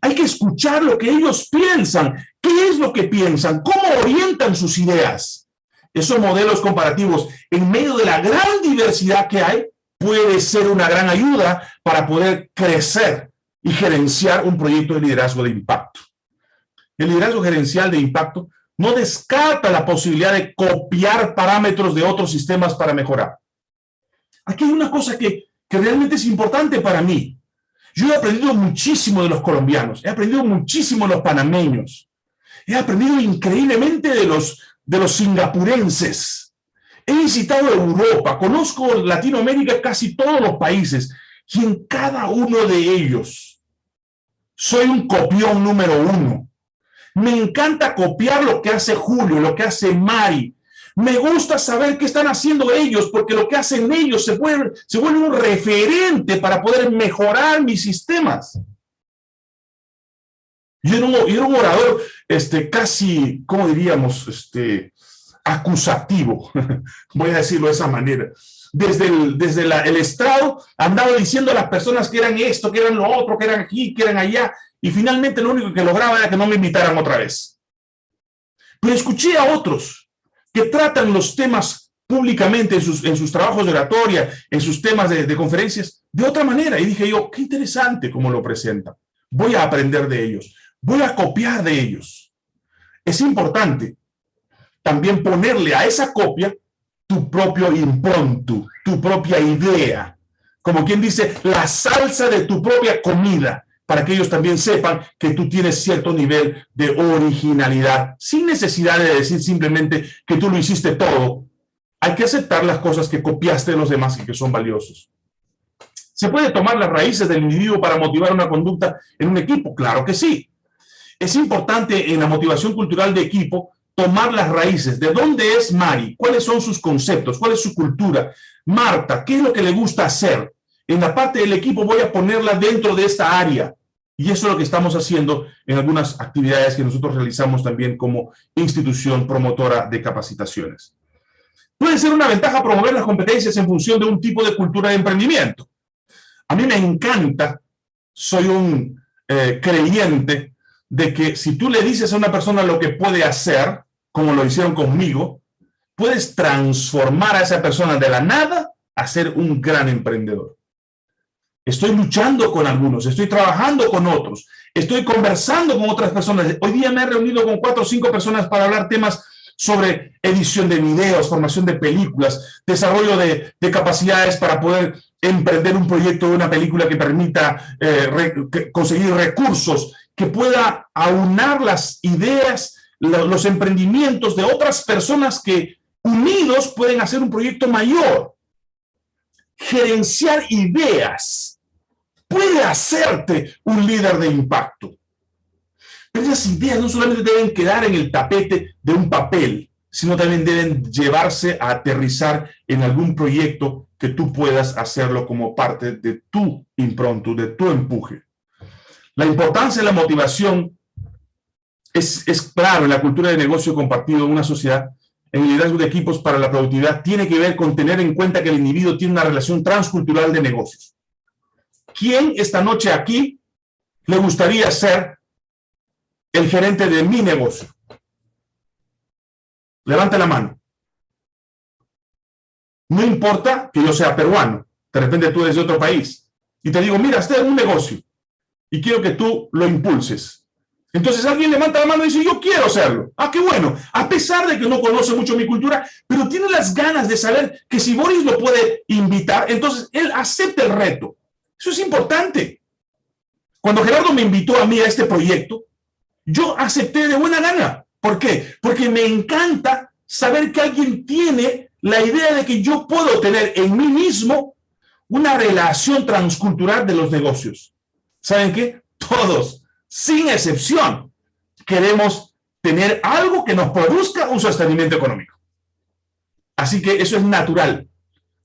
Hay que escuchar lo que ellos piensan. ¿Qué es lo que piensan? ¿Cómo orientan sus ideas? Esos modelos comparativos, en medio de la gran diversidad que hay, puede ser una gran ayuda para poder crecer y gerenciar un proyecto de liderazgo de impacto. El liderazgo gerencial de impacto no descarta la posibilidad de copiar parámetros de otros sistemas para mejorar. Aquí hay una cosa que, realmente es importante para mí. Yo he aprendido muchísimo de los colombianos, he aprendido muchísimo de los panameños, he aprendido increíblemente de los, de los singapurenses. He visitado Europa, conozco Latinoamérica, casi todos los países, y en cada uno de ellos soy un copión número uno. Me encanta copiar lo que hace Julio, lo que hace Mari, me gusta saber qué están haciendo ellos, porque lo que hacen ellos se vuelve, un referente para poder mejorar mis sistemas. Yo era un, un orador este, casi, ¿cómo diríamos? Este, acusativo, voy a decirlo de esa manera. Desde el, desde el estrado andaba diciendo a las personas que eran esto, que eran lo otro, que eran aquí, que eran allá, y finalmente lo único que lograba era que no me invitaran otra vez. Pero escuché a otros que tratan los temas públicamente en sus, en sus trabajos de oratoria, en sus temas de, de conferencias, de otra manera. Y dije yo, qué interesante cómo lo presentan. Voy a aprender de ellos. Voy a copiar de ellos. es importante también ponerle a esa copia tu propio impronto, tu propia idea. Como quien dice, la salsa de tu propia comida, para que ellos también sepan que tú tienes cierto nivel de originalidad, sin necesidad de decir simplemente que tú lo hiciste todo. Hay que aceptar las cosas que copiaste de los demás y que son valiosos. ¿Se puede tomar las raíces del individuo para motivar una conducta en un equipo? Claro que sí. Es importante en la motivación cultural de equipo tomar las raíces. ¿De dónde es Mari? ¿Cuáles son sus conceptos? ¿Cuál es su cultura? Marta, ¿qué es lo que le gusta hacer? En la parte del equipo voy a ponerla dentro de esta área. Y eso es lo que estamos haciendo en algunas actividades que nosotros realizamos también como institución promotora de capacitaciones. Puede ser una ventaja promover las competencias en función de un tipo de cultura de emprendimiento. A mí me encanta, soy un eh, creyente de que si tú le dices a una persona lo que puede hacer, como lo hicieron conmigo, puedes transformar a esa persona de la nada a ser un gran emprendedor. Estoy luchando con algunos, estoy trabajando con otros, estoy conversando con otras personas. Hoy día me he reunido con cuatro o cinco personas para hablar temas sobre edición de videos, formación de películas, desarrollo de, capacidades para poder emprender un proyecto de una película que permita eh, conseguir recursos que pueda aunar las ideas, los emprendimientos de otras personas que unidos pueden hacer un proyecto mayor. Gerenciar ideas puede hacerte un líder de impacto. Pero esas ideas no solamente deben quedar en el tapete de un papel, sino también deben llevarse a aterrizar en algún proyecto que tú puedas hacerlo como parte de tu impronto, de tu empuje. La importancia de la motivación es, claro en la cultura de negocio compartido en una sociedad. En el liderazgo de equipos para la productividad tiene que ver con tener en cuenta que el individuo tiene una relación transcultural de negocios. ¿Quién esta noche aquí le gustaría ser el gerente de mi negocio? Levante la mano. No importa que yo sea peruano, de repente tú eres de otro país, y te digo, mira, este es un negocio, y quiero que tú lo impulses. Entonces alguien levanta la mano y dice, yo quiero hacerlo. Ah, qué bueno. A pesar de que no conoce mucho mi cultura, pero tiene las ganas de saber que si Boris lo puede invitar, entonces él acepta el reto. Eso es importante. Cuando Gerardo me invitó a mí a este proyecto, yo acepté de buena gana. ¿Por qué? Porque me encanta saber que alguien tiene la idea de que yo puedo tener en mí mismo una relación transcultural de los negocios. ¿Saben qué? Todos, sin excepción, queremos tener algo que nos produzca un sostenimiento económico. Así que eso es natural.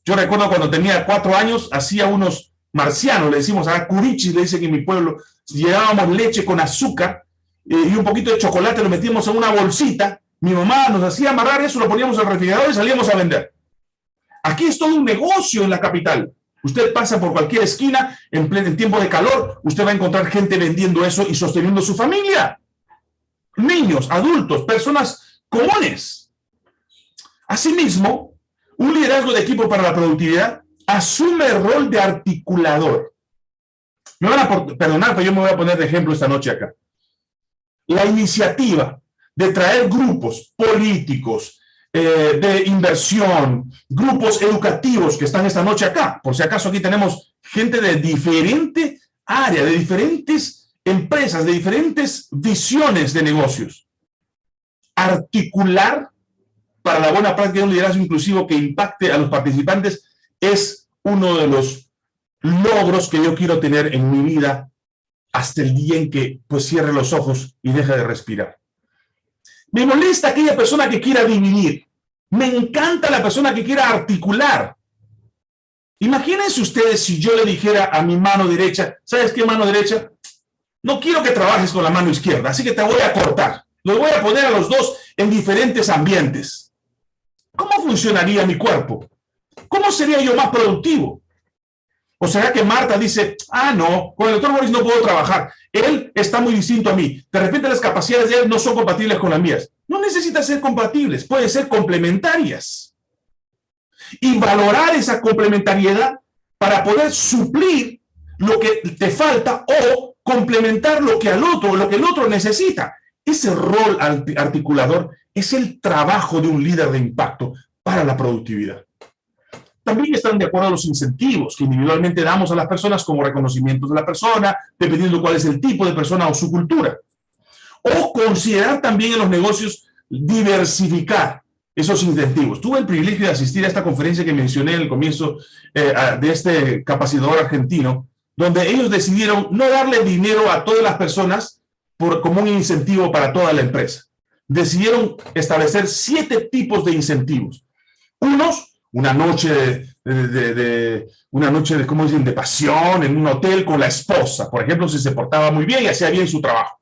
Yo recuerdo cuando tenía cuatro años, hacía unos marcianos, le decimos a curichis, le dicen en mi pueblo, llevábamos leche con azúcar eh, y un poquito de chocolate, lo metíamos en una bolsita, mi mamá nos hacía amarrar eso, lo poníamos al refrigerador y salíamos a vender. Aquí es todo un negocio en la capital. Usted pasa por cualquier esquina en, pleno, tiempo de calor, usted va a encontrar gente vendiendo eso y sosteniendo su familia. Niños, adultos, personas comunes. Asimismo, un liderazgo de equipo para la productividad asume el rol de articulador. Me van a perdonar, pero yo me voy a poner de ejemplo esta noche acá. La iniciativa de traer grupos políticos, eh, de inversión, grupos educativos que están esta noche acá. Por si acaso aquí tenemos gente de diferente área, de diferentes empresas, de diferentes visiones de negocios. Articular para la buena práctica de un liderazgo inclusivo que impacte a los participantes es uno de los logros que yo quiero tener en mi vida hasta el día en que pues cierre los ojos y deje de respirar. Me molesta aquella persona que quiera dividir. Me encanta la persona que quiera articular. Imagínense ustedes si yo le dijera a mi mano derecha, ¿sabes qué mano derecha? No quiero que trabajes con la mano izquierda, así que te voy a cortar. Los voy a poner a los dos en diferentes ambientes. ¿Cómo funcionaría mi cuerpo? ¿Cómo sería yo más productivo? ¿O será que Marta dice, ah, no, con el doctor Boris no puedo trabajar, él está muy distinto a mí, de repente las capacidades de él no son compatibles con las mías? No necesitan ser compatibles, pueden ser complementarias. Y valorar esa complementariedad para poder suplir lo que te falta o complementar lo que al otro, lo que el otro necesita. ese rol articulador es el trabajo de un líder de impacto para la productividad. También están de acuerdo a los incentivos que individualmente damos a las personas como reconocimientos de la persona, dependiendo cuál es el tipo de persona o su cultura. O considerar también en los negocios diversificar esos incentivos. Tuve el privilegio de asistir a esta conferencia que mencioné en el comienzo eh, de este capacitador argentino, donde ellos decidieron no darle dinero a todas las personas por, como un incentivo para toda la empresa. Decidieron establecer siete tipos de incentivos. Unos, una noche de, una noche de, ¿cómo dicen?, de pasión en un hotel con la esposa, por ejemplo, si se portaba muy bien y hacía bien su trabajo.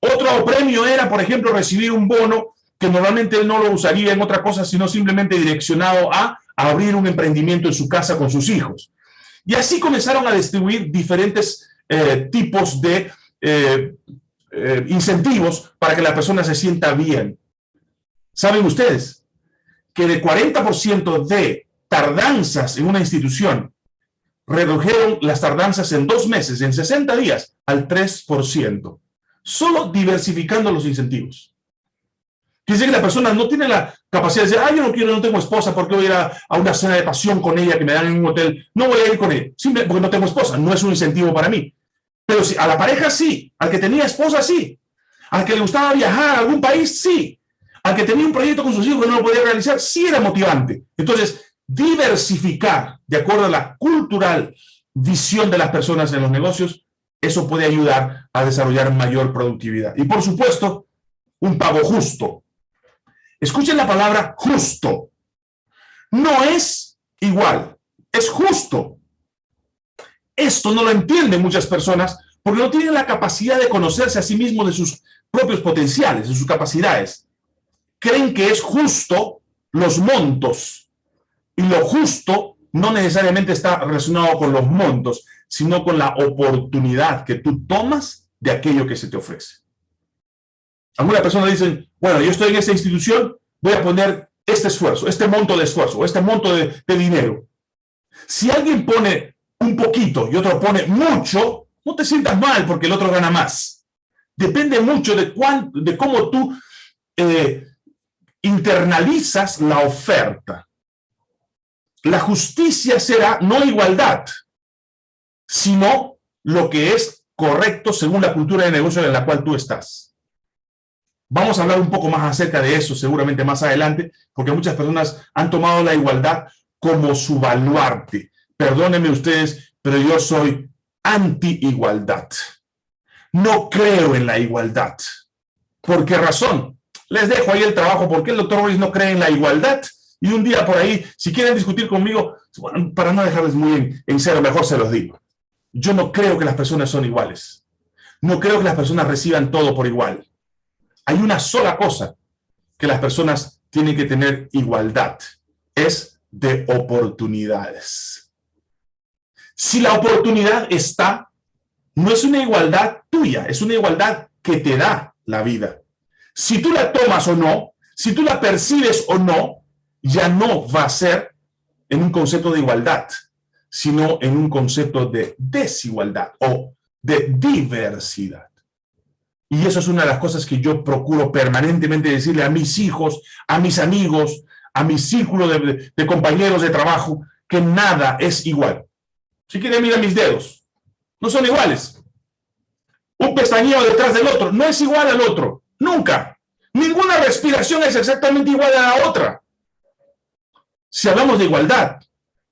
Otro premio era, por ejemplo, recibir un bono que normalmente él no lo usaría en otra cosa, sino simplemente direccionado a, abrir un emprendimiento en su casa con sus hijos. Y así comenzaron a distribuir diferentes eh, tipos de eh, eh, incentivos para que la persona se sienta bien. ¿Saben ustedes que de 40% de tardanzas en una institución redujeron las tardanzas en dos meses, en 60 días, al 3%? Solo diversificando los incentivos. Decir que la persona no tiene la capacidad de decir, ah, yo no quiero, no tengo esposa, ¿por qué voy a ir a, una cena de pasión con ella que me dan en un hotel? No voy a ir con ella, simplemente porque no tengo esposa, no es un incentivo para mí. Pero si, a la pareja sí, al que tenía esposa sí, al que le gustaba viajar a algún país sí, al que tenía un proyecto con sus hijos que no lo podía realizar, sí era motivante. Entonces, diversificar de acuerdo a la cultural visión de las personas en los negocios, eso puede ayudar a desarrollar mayor productividad. Y por supuesto, un pago justo. Escuchen la palabra justo. No es igual, es justo. Esto no lo entienden muchas personas porque no tienen la capacidad de conocerse a sí mismos de sus propios potenciales, de sus capacidades. Creen que es justo los montos. Y lo justo no necesariamente está relacionado con los montos, sino con la oportunidad que tú tomas de aquello que se te ofrece. Algunas personas dicen, bueno, yo estoy en esta institución, voy a poner este esfuerzo, este monto de esfuerzo, este monto de, dinero. Si alguien pone un poquito y otro pone mucho, no te sientas mal porque el otro gana más. Depende mucho de, de cómo tú eh, internalizas la oferta. La justicia será no igualdad, sino lo que es correcto según la cultura de negocio en la cual tú estás. Vamos a hablar un poco más acerca de eso seguramente más adelante, porque muchas personas han tomado la igualdad como su baluarte. Perdónenme ustedes, pero yo soy anti-igualdad. No creo en la igualdad. ¿Por qué razón? Les dejo ahí el trabajo. ¿Por qué el doctor Boris no cree en la igualdad? Y un día por ahí, si quieren discutir conmigo, para no dejarles muy en, en cero, mejor se los digo. Yo no creo que las personas son iguales. No creo que las personas reciban todo por igual. Hay una sola cosa que las personas tienen que tener igualdad, es de oportunidades. Si la oportunidad está, no es una igualdad tuya, es una igualdad que te da la vida. Si tú la tomas o no, si tú la percibes o no, ya no va a ser en un concepto de igualdad, sino en un concepto de desigualdad o de diversidad. Y eso es una de las cosas que yo procuro permanentemente decirle a mis hijos, a mis amigos, a mi círculo de, compañeros de trabajo, que nada es igual. Si quieren, mira mis dedos. No son iguales. Un pestañeo detrás del otro no es igual al otro. Nunca. Ninguna respiración es exactamente igual a la otra. Si hablamos de igualdad,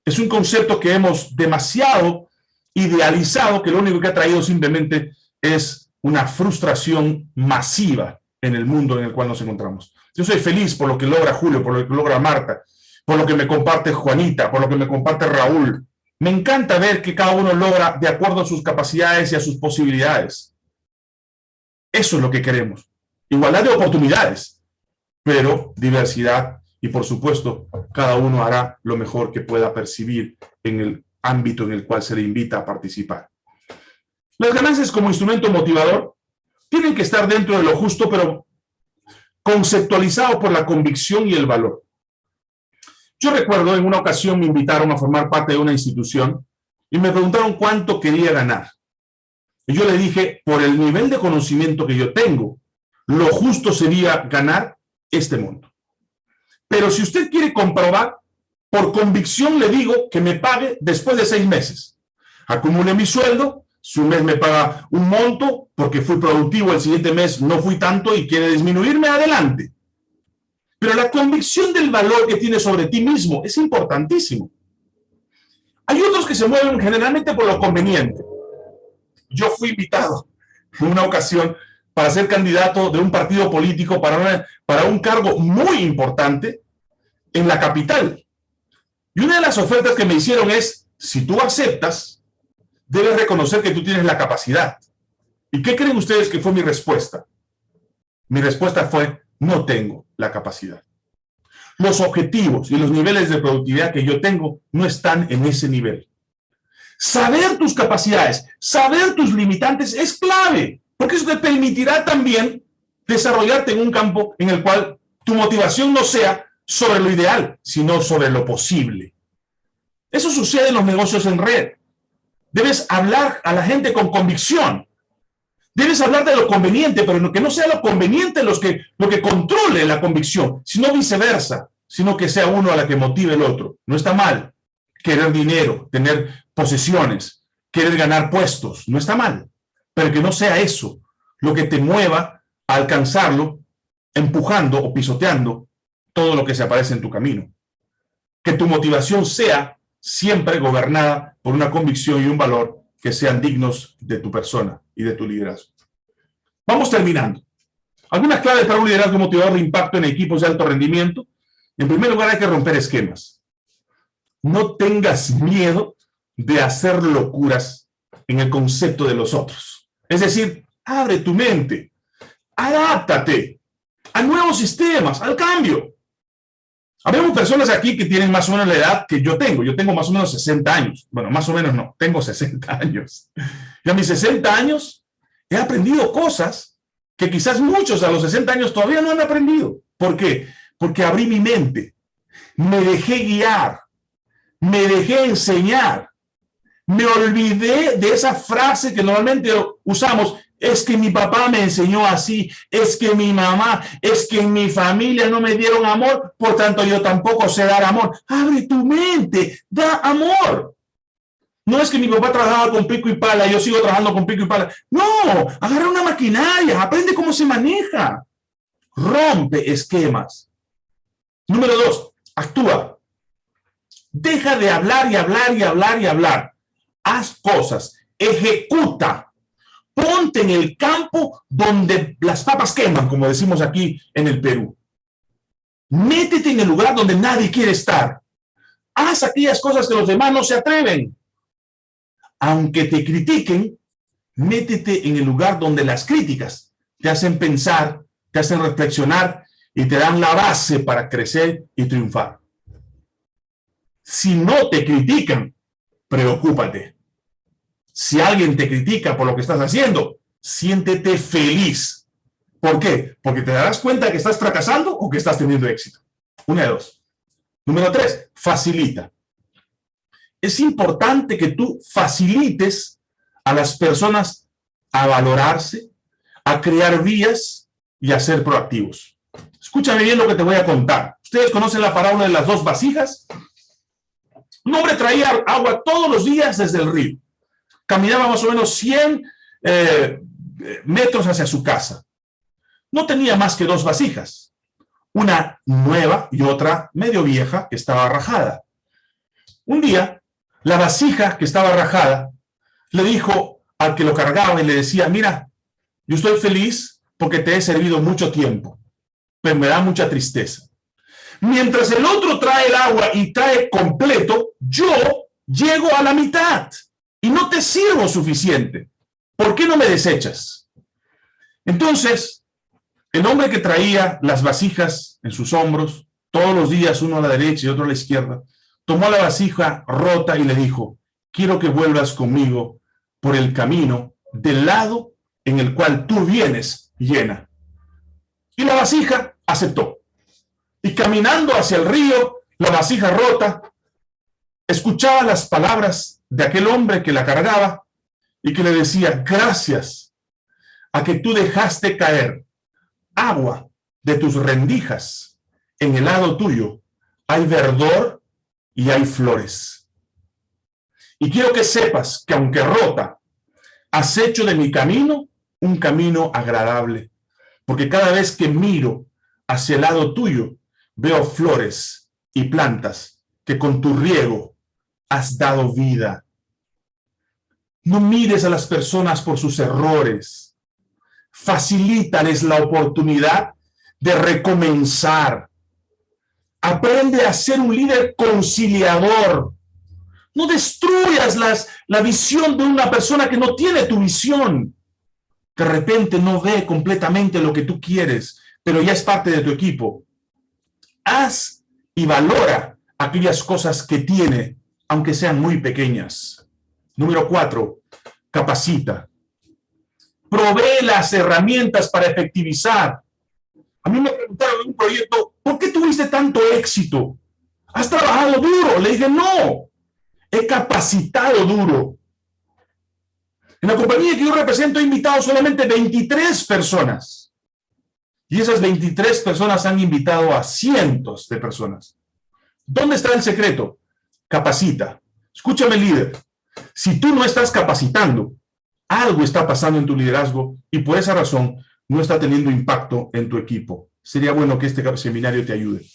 es un concepto que hemos demasiado idealizado, que lo único que ha traído simplemente es una frustración masiva en el mundo en el cual nos encontramos. Yo soy feliz por lo que logra Julio, por lo que logra Marta, por lo que me comparte Juanita, por lo que me comparte Raúl. Me encanta ver que cada uno logra de acuerdo a sus capacidades y a sus posibilidades. Eso es lo que queremos. Igualdad de oportunidades, pero diversidad y por supuesto cada uno hará lo mejor que pueda percibir en el ámbito en el cual se le invita a participar. Las ganancias como instrumento motivador tienen que estar dentro de lo justo, pero conceptualizado por la convicción y el valor. Yo recuerdo en una ocasión me invitaron a formar parte de una institución y me preguntaron cuánto quería ganar. Y yo le dije, por el nivel de conocimiento que yo tengo, lo justo sería ganar este monto. Pero si usted quiere comprobar, por convicción le digo que me pague después de seis meses. Acumule mi sueldo, si un mes me paga un monto, porque fui productivo, el siguiente mes no fui tanto y quiere disminuirme, adelante. Pero la convicción del valor que tienes sobre ti mismo es importantísimo. Hay otros que se mueven generalmente por lo conveniente. Yo fui invitado en una ocasión para ser candidato de un partido político para, para un cargo muy importante en la capital. Y una de las ofertas que me hicieron es, si tú aceptas, debes reconocer que tú tienes la capacidad. ¿Y qué creen ustedes que fue mi respuesta? Mi respuesta fue, no tengo la capacidad. Los objetivos y los niveles de productividad que yo tengo no están en ese nivel. Saber tus capacidades, saber tus limitantes es clave, porque eso te permitirá también desarrollarte en un campo en el cual tu motivación no sea sobre lo ideal, sino sobre lo posible. Eso sucede en los negocios en red. Debes hablar a la gente con convicción, Debes hablar de lo conveniente, pero que no sea lo conveniente los que, lo que controle la convicción, sino viceversa, sino que sea uno a la que motive el otro. No está mal querer dinero, tener posesiones, querer ganar puestos, no está mal, pero que no sea eso lo que te mueva a alcanzarlo, empujando o pisoteando todo lo que se aparece en tu camino. Que tu motivación sea siempre gobernada por una convicción y un valor que sean dignos de tu persona y de tu liderazgo. Vamos terminando. Algunas claves para un liderazgo motivador de impacto en equipos de alto rendimiento. En primer lugar, hay que romper esquemas. No tengas miedo de hacer locuras en el concepto de los otros. Es decir, abre tu mente, adáptate a nuevos sistemas, al cambio. Habemos personas aquí que tienen más o menos la edad que yo tengo. Yo tengo más o menos 60 años. Bueno, más o menos no, tengo 60 años. Y a mis 60 años he aprendido cosas que quizás muchos a los 60 años todavía no han aprendido. ¿Por qué? Porque abrí mi mente, me dejé guiar, me dejé enseñar, me olvidé de esa frase que normalmente usamos, es que mi papá me enseñó así, es que mi mamá, es que mi familia no me dieron amor, por tanto yo tampoco sé dar amor. Abre tu mente, da amor. No es que mi papá trabajaba con pico y pala, yo sigo trabajando con pico y pala. No, agarra una maquinaria, aprende cómo se maneja. Rompe esquemas. Número dos, actúa. Deja de hablar y hablar y hablar y hablar. Haz cosas, ejecuta. Ponte en el campo donde las papas queman, como decimos aquí en el Perú. Métete en el lugar donde nadie quiere estar. Haz aquellas cosas que los demás no se atreven aunque te critiquen, métete en el lugar donde las críticas te hacen pensar, te hacen reflexionar y te dan la base para crecer y triunfar. Si no te critican, preocúpate. Si alguien te critica por lo que estás haciendo, siéntete feliz. ¿Por qué? Porque te darás cuenta que estás fracasando o que estás teniendo éxito. Una de dos. Número tres, facilita es importante que tú facilites a las personas a valorarse, a crear vías y a ser proactivos. Escúchame bien lo que te voy a contar. ¿Ustedes conocen la parábola de las dos vasijas? Un hombre traía agua todos los días desde el río. Caminaba más o menos 100 eh, metros hacia su casa. No tenía más que dos vasijas. Una nueva y otra medio vieja que estaba rajada. Un día la vasija que estaba rajada le dijo al que lo cargaba y le decía, mira, yo estoy feliz porque te he servido mucho tiempo, pero me da mucha tristeza. Mientras el otro trae el agua y trae completo, yo llego a la mitad y no te sirvo suficiente. ¿Por qué no me desechas? Entonces, el hombre que traía las vasijas en sus hombros, todos los días, uno a la derecha y otro a la izquierda, tomó la vasija rota y le dijo, quiero que vuelvas conmigo por el camino del lado en el cual tú vienes llena. Y la vasija aceptó. Y caminando hacia el río, la vasija rota, escuchaba las palabras de aquel hombre que la cargaba y que le decía, gracias a que tú dejaste caer agua de tus rendijas, en el lado tuyo hay verdor y hay flores. Y quiero que sepas que aunque rota, has hecho de mi camino un camino agradable. Porque cada vez que miro hacia el lado tuyo, veo flores y plantas que con tu riego has dado vida. No mires a las personas por sus errores. Facilítales la oportunidad de recomenzar. Aprende a ser un líder conciliador. No destruyas las, la visión de una persona que no tiene tu visión. De repente no ve completamente lo que tú quieres, pero ya es parte de tu equipo. Haz y valora aquellas cosas que tiene, aunque sean muy pequeñas. Número cuatro, capacita. Provee las herramientas para efectivizar. A mí me preguntaron en un proyecto, ¿por qué tuviste tanto éxito? ¿Has trabajado duro? Le dije, no, he capacitado duro. En la compañía que yo represento he invitado solamente 23 personas. Y esas 23 personas han invitado a cientos de personas. ¿Dónde está el secreto? Capacita. Escúchame, líder. Si tú no estás capacitando, algo está pasando en tu liderazgo y por esa razón no está teniendo impacto en tu equipo. Sería bueno que este seminario te ayude.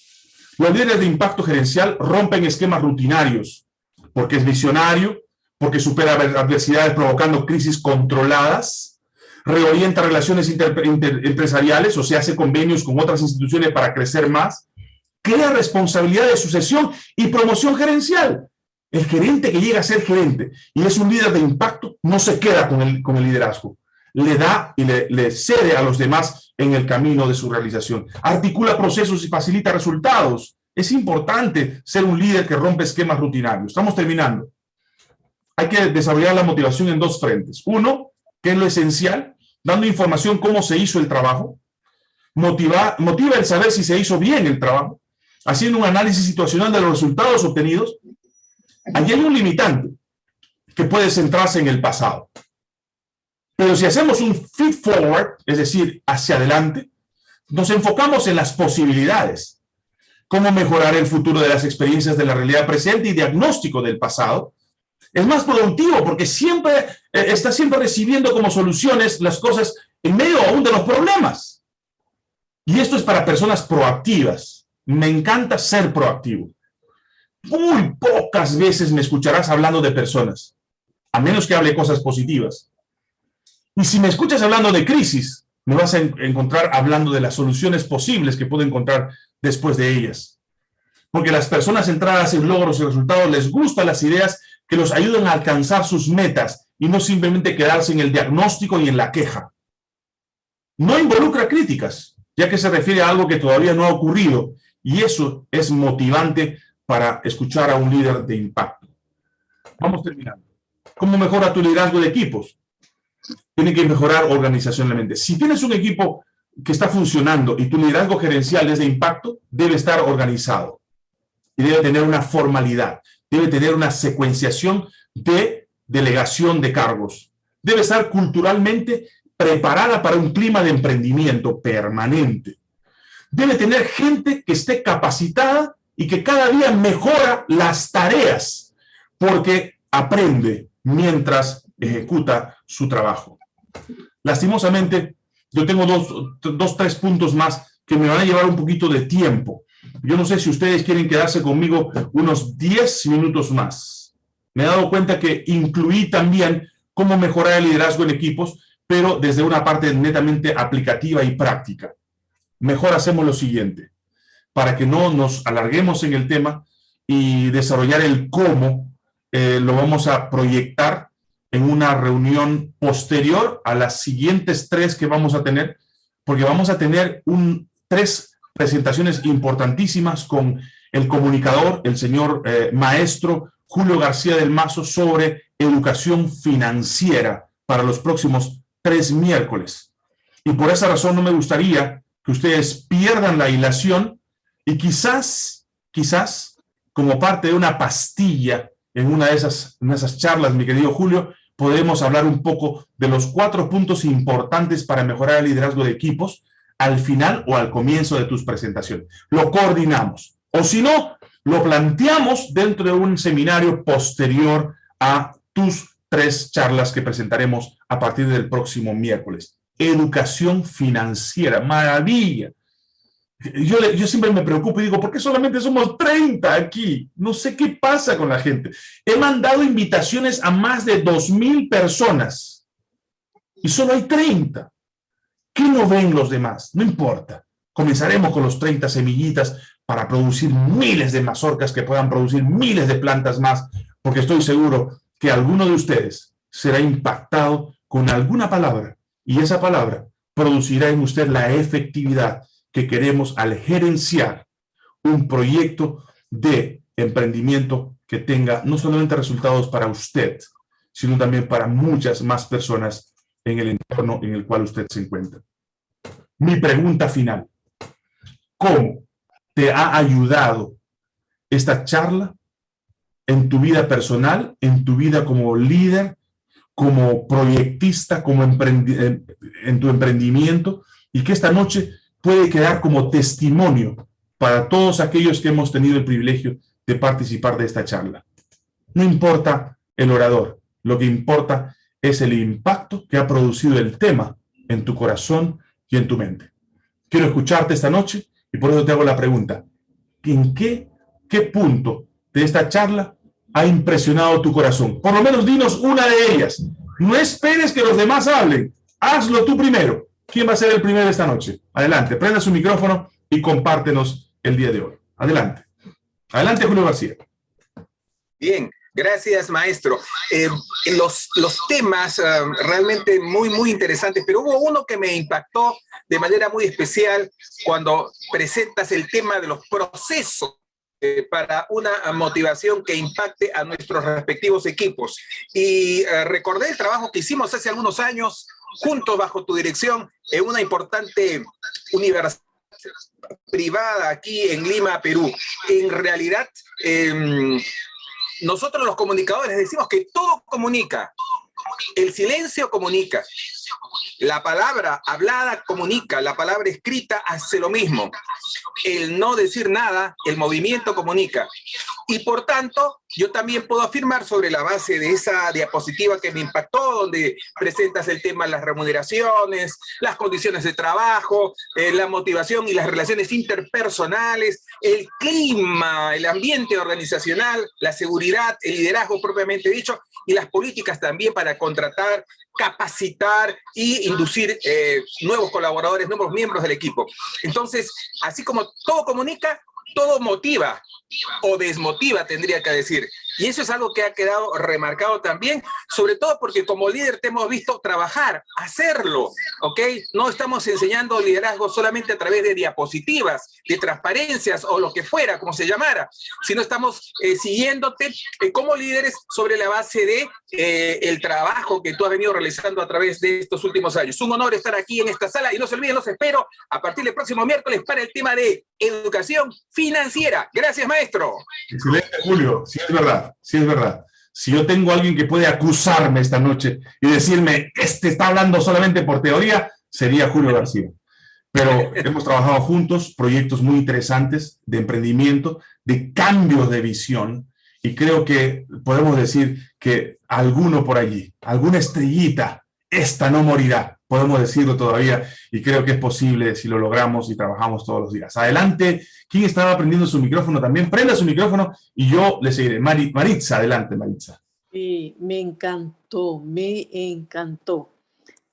Los líderes de impacto gerencial rompen esquemas rutinarios porque es visionario, porque supera adversidades provocando crisis controladas, reorienta relaciones empresariales o se hace convenios con otras instituciones para crecer más, crea responsabilidad de sucesión y promoción gerencial. El gerente que llega a ser gerente y es un líder de impacto no se queda con el, con el liderazgo. Le da y le, cede a los demás en el camino de su realización. Articula procesos y facilita resultados. Es importante ser un líder que rompe esquemas rutinarios. Estamos terminando. Hay que desarrollar la motivación en dos frentes. Uno, que es lo esencial, dando información cómo se hizo el trabajo. Motiva, motiva el saber si se hizo bien el trabajo haciendo un análisis situacional de los resultados obtenidos, allí hay un limitante que puede centrarse en el pasado. Pero si hacemos un feed forward, es decir, hacia adelante, nos enfocamos en las posibilidades, cómo mejorar el futuro de las experiencias de la realidad presente y diagnóstico del pasado, es más productivo porque siempre eh, está siempre recibiendo como soluciones las cosas en medio aún de los problemas. Y esto es para personas proactivas, me encanta ser proactivo. Muy pocas veces me escucharás hablando de personas, a menos que hable cosas positivas. Y si me escuchas hablando de crisis, me vas a encontrar hablando de las soluciones posibles que puedo encontrar después de ellas. Porque las personas centradas en logros y resultados les gustan las ideas que los ayudan a alcanzar sus metas y no simplemente quedarse en el diagnóstico y en la queja. No involucra críticas, ya que se refiere a algo que todavía no ha ocurrido y eso es motivante para escuchar a un líder de impacto. Vamos terminando. ¿Cómo mejora tu liderazgo de equipos? Tiene que mejorar organizacionalmente. Si tienes un equipo que está funcionando y tu liderazgo gerencial es de impacto, debe estar organizado. Y debe tener una formalidad. Debe tener una secuenciación de delegación de cargos. Debe estar culturalmente preparada para un clima de emprendimiento permanente debe tener gente que esté capacitada y que cada día mejora las tareas, porque aprende mientras ejecuta su trabajo. Lastimosamente, yo tengo dos, dos, tres puntos más que me van a llevar un poquito de tiempo. Yo no sé si ustedes quieren quedarse conmigo unos 10 minutos más. Me he dado cuenta que incluí también cómo mejorar el liderazgo en equipos, pero desde una parte netamente aplicativa y práctica mejor hacemos lo siguiente, para que no nos alarguemos en el tema y desarrollar el cómo, eh, lo vamos a proyectar en una reunión posterior a las siguientes tres que vamos a tener, porque vamos a tener un, tres presentaciones importantísimas con el comunicador, el señor eh, maestro Julio García del Mazo, sobre educación financiera para los próximos tres miércoles. Y por esa razón no me gustaría que ustedes pierdan la hilación y quizás, quizás, como parte de una pastilla en una de esas, en esas charlas, mi querido Julio, podemos hablar un poco de los cuatro puntos importantes para mejorar el liderazgo de equipos, al final o al comienzo de tus presentaciones. Lo coordinamos. O si no, lo planteamos dentro de un seminario posterior a tus tres charlas que presentaremos a partir del próximo miércoles. Educación financiera, maravilla. Yo, siempre me preocupo y digo, ¿por qué solamente somos 30 aquí? No sé qué pasa con la gente. He mandado invitaciones a más de 2.000 personas y solo hay 30. ¿Qué no ven los demás? No importa. Comenzaremos con los 30 semillitas para producir miles de mazorcas que puedan producir miles de plantas más, porque estoy seguro que alguno de ustedes será impactado con alguna palabra y esa palabra producirá en usted la efectividad que queremos al gerenciar un proyecto de emprendimiento que tenga no solamente resultados para usted, sino también para muchas más personas en el entorno en el cual usted se encuentra. Mi pregunta final, ¿cómo te ha ayudado esta charla en tu vida personal, en tu vida como líder, como proyectista, como en tu emprendimiento, y que esta noche puede quedar como testimonio para todos aquellos que hemos tenido el privilegio de participar de esta charla. No importa el orador, lo que importa es el impacto que ha producido el tema en tu corazón y en tu mente. Quiero escucharte esta noche y por eso te hago la pregunta. ¿En qué, qué punto de esta charla ha impresionado tu corazón? Por lo menos dinos una de ellas. No esperes que los demás hablen. Hazlo tú primero. ¿Quién va a ser el primero esta noche? Adelante, prenda su micrófono y compártenos el día de hoy. Adelante. Adelante, Julio García. Bien, gracias, maestro. Eh, los, los temas eh, realmente muy, muy interesantes, pero hubo uno que me impactó de manera muy especial cuando presentas el tema de los procesos eh, para una motivación que impacte a nuestros respectivos equipos. Y eh, recordé el trabajo que hicimos hace algunos años, juntos bajo tu dirección, en una importante universidad privada aquí en Lima, Perú. En realidad, em, nosotros los comunicadores decimos que todo comunica. El silencio comunica. La palabra hablada comunica, la palabra escrita hace lo mismo. El no decir nada, el movimiento comunica. Y por tanto, yo también puedo afirmar sobre la base de esa diapositiva que me impactó, donde presentas el tema de las remuneraciones, las condiciones de trabajo, eh, la motivación y las relaciones interpersonales, el clima, el ambiente organizacional, la seguridad, el liderazgo propiamente dicho, y las políticas también para contratar, capacitar y inducir eh, nuevos colaboradores, nuevos miembros del equipo. Entonces, así como todo comunica, todo motiva o desmotiva, tendría que decir. Y eso es algo que ha quedado remarcado también, sobre todo porque como líder te hemos visto trabajar, hacerlo, ¿ok? No estamos enseñando liderazgo solamente a través de diapositivas, de transparencias o lo que fuera, como se llamara, sino estamos eh, siguiéndote eh, como líderes sobre la base de eh, el trabajo que tú has venido realizando a través de estos últimos años. Un honor estar aquí en esta sala y no se olviden, los espero a partir del próximo miércoles para el tema de educación financiera. Gracias, maestro. Excelente, Julio. Sí, es verdad sí es verdad. Si yo tengo alguien que puede acusarme esta noche y decirme, este está hablando solamente por teoría, sería Julio García. Pero hemos trabajado juntos proyectos muy interesantes de emprendimiento, de cambios de visión, y creo que podemos decir que alguno por allí, alguna estrellita, esta no morirá podemos decirlo todavía, y creo que es posible si lo logramos y trabajamos todos los días. Adelante, ¿quién estaba prendiendo su micrófono también? Prenda su micrófono y yo le seguiré. Maritza, adelante, Maritza. Sí, me encantó, me encantó.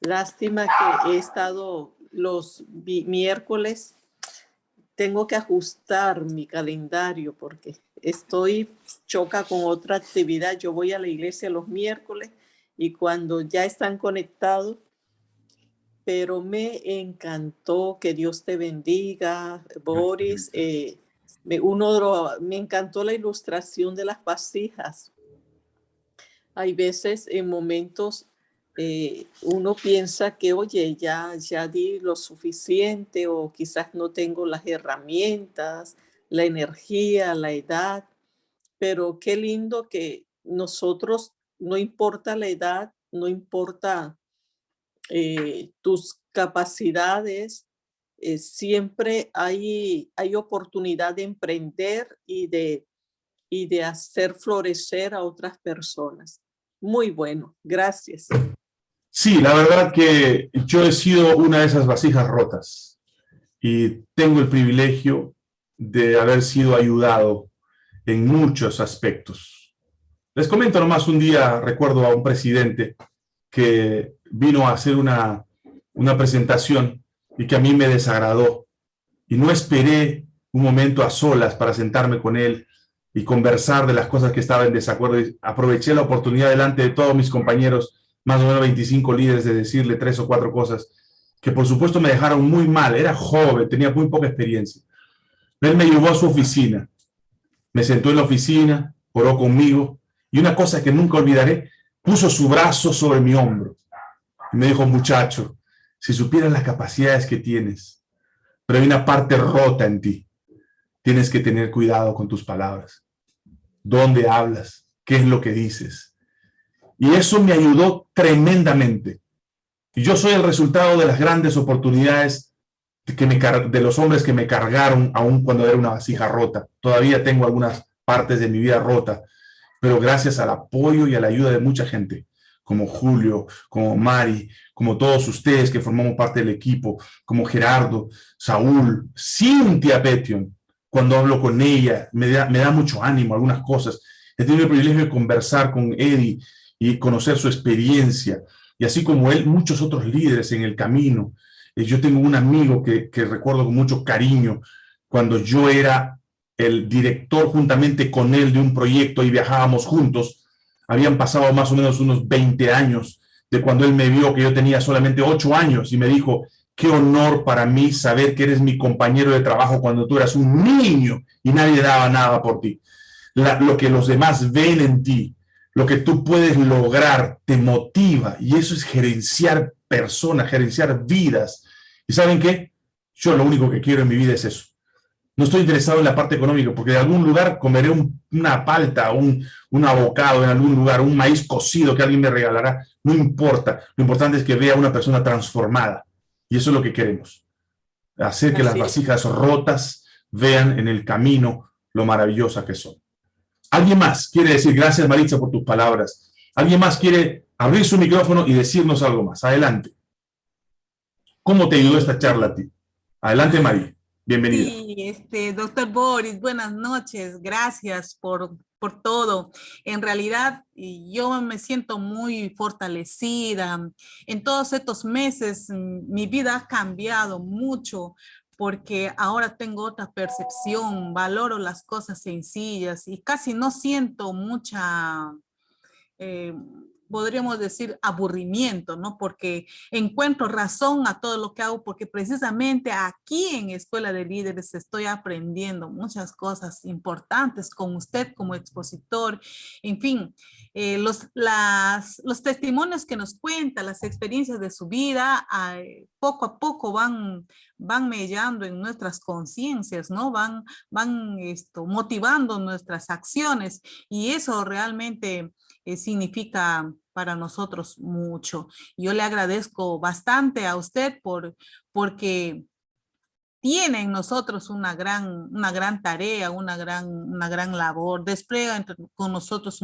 Lástima que he estado los miércoles, tengo que ajustar mi calendario porque estoy choca con otra actividad. Yo voy a la iglesia los miércoles y cuando ya están conectados, pero me encantó, que Dios te bendiga, Boris. Eh, me, uno, me encantó la ilustración de las vasijas. Hay veces en momentos eh, uno piensa que, oye, ya, ya di lo suficiente o quizás no tengo las herramientas, la energía, la edad, pero qué lindo que nosotros, no importa la edad, no importa eh, tus capacidades, eh, siempre hay, hay oportunidad de emprender y de, y de hacer florecer a otras personas. Muy bueno, gracias. Sí, la verdad que yo he sido una de esas vasijas rotas y tengo el privilegio de haber sido ayudado en muchos aspectos. Les comento nomás un día, recuerdo a un presidente que vino a hacer una, una presentación y que a mí me desagradó. Y no esperé un momento a solas para sentarme con él y conversar de las cosas que estaba en desacuerdo. Y aproveché la oportunidad delante de todos mis compañeros, más o menos 25 líderes, de decirle tres o cuatro cosas que por supuesto me dejaron muy mal. Era joven, tenía muy poca experiencia. Él me llevó a su oficina, me sentó en la oficina, oró conmigo y una cosa que nunca olvidaré, puso su brazo sobre mi hombro y me dijo, muchacho, si supieras las capacidades que tienes, pero hay una parte rota en ti, tienes que tener cuidado con tus palabras. ¿Dónde hablas? ¿Qué es lo que dices? Y eso me ayudó tremendamente. Y yo soy el resultado de las grandes oportunidades que me, de los hombres que me cargaron aún cuando era una vasija rota. Todavía tengo algunas partes de mi vida rota, pero gracias al apoyo y a la ayuda de mucha gente, como Julio, como Mari, como todos ustedes que formamos parte del equipo, como Gerardo, Saúl, Cintia Petion, cuando hablo con ella, me da, mucho ánimo algunas cosas. He tenido el privilegio de conversar con Eddie y conocer su experiencia, y así como él, muchos otros líderes en el camino. Eh, yo tengo un amigo que recuerdo con mucho cariño, cuando yo era el director juntamente con él de un proyecto y viajábamos juntos, habían pasado más o menos unos 20 años de cuando él me vio que yo tenía solamente 8 años y me dijo, qué honor para mí saber que eres mi compañero de trabajo cuando tú eras un niño y nadie daba nada por ti. lo que los demás ven en ti, lo que tú puedes lograr, te motiva y eso es gerenciar personas, gerenciar vidas. ¿Y saben qué? Yo lo único que quiero en mi vida es eso no estoy interesado en la parte económica, porque de algún lugar comeré una palta, un, un abocado en algún lugar, un maíz cocido que alguien me regalará, no importa. Lo importante es que vea a una persona transformada. Y eso es lo que queremos. Hacer que las vasijas rotas vean en el camino lo maravillosa que son. ¿Alguien más quiere decir, gracias Maritza por tus palabras? ¿Alguien más quiere abrir su micrófono y decirnos algo más? Adelante. ¿Cómo te ayudó esta charla a ti? Adelante, María. Bienvenido. Sí, este, doctor Boris, buenas noches. Gracias por, por todo. En realidad, yo me siento muy fortalecida. En todos estos meses, mm, mi vida ha cambiado mucho porque ahora tengo otra percepción, valoro las cosas sencillas y casi no siento mucha... Eh, podríamos decir, aburrimiento, ¿no? Porque encuentro razón a todo lo que hago, porque precisamente aquí en Escuela de Líderes estoy aprendiendo muchas cosas importantes con usted como expositor. En fin, eh, los, las, los testimonios que nos cuenta, las experiencias de su vida, poco a poco van, van mellando en nuestras conciencias, ¿no? Van, van esto, motivando nuestras acciones y eso realmente eh, significa para nosotros mucho. Yo le agradezco bastante a usted por, porque tiene en nosotros una gran, una gran tarea, una gran, una gran labor, despliega con nosotros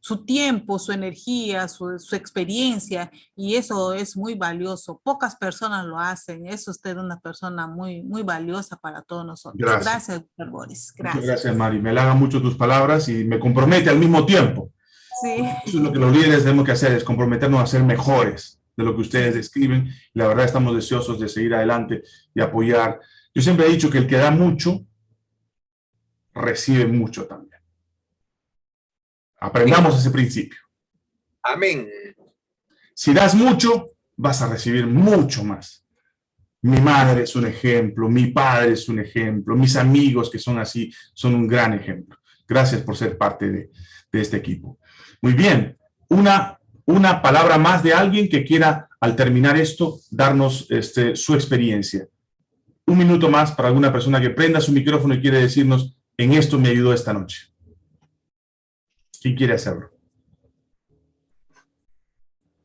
su tiempo, su energía, su, su, experiencia, y eso es muy valioso. Pocas personas lo hacen. Es usted una persona muy, muy valiosa para todos nosotros. Gracias, gracias doctor Boris. Gracias. gracias, Mari. Me halaga mucho tus palabras y me compromete al mismo tiempo. Eso es lo que los líderes tenemos que hacer, es comprometernos a ser mejores de lo que ustedes describen. Y la verdad estamos deseosos de seguir adelante y apoyar. Yo siempre he dicho que el que da mucho, recibe mucho también. Aprendamos ese principio. Amén. Si das mucho, vas a recibir mucho más. Mi madre es un ejemplo, mi padre es un ejemplo, mis amigos que son así son un gran ejemplo. Gracias por ser parte de, de este equipo. Muy bien, una, una palabra más de alguien que quiera, al terminar esto, darnos este, su experiencia. Un minuto más para alguna persona que prenda su micrófono y quiere decirnos, en esto me ayudó esta noche. ¿Quién quiere hacerlo?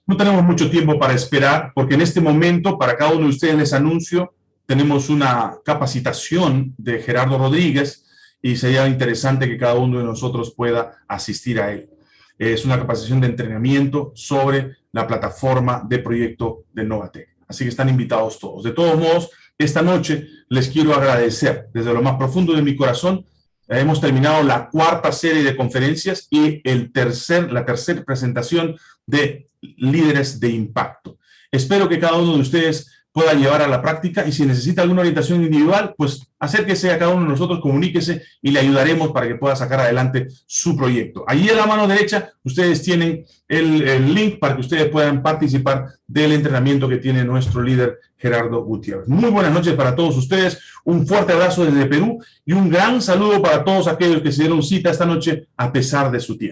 No tenemos mucho tiempo para esperar, porque en este momento, para cada uno de ustedes les anuncio tenemos una capacitación de Gerardo Rodríguez y sería interesante que cada uno de nosotros pueda asistir a él. Es una capacitación de entrenamiento sobre la plataforma de proyecto de Novatec. Así que están invitados todos. De todos modos, esta noche les quiero agradecer desde lo más profundo de mi corazón. Hemos terminado la cuarta serie de conferencias y el tercer, la tercera presentación de líderes de impacto. Espero que cada uno de ustedes pueda llevar a la práctica y si necesita alguna orientación individual, pues acérquese a cada uno de nosotros, comuníquese y le ayudaremos para que pueda sacar adelante su proyecto. Allí en la mano derecha ustedes tienen el, el link para que ustedes puedan participar del entrenamiento que tiene nuestro líder Gerardo Gutiérrez. Muy buenas noches para todos ustedes, un fuerte abrazo desde Perú y un gran saludo para todos aquellos que se dieron cita esta noche a pesar de su tiempo.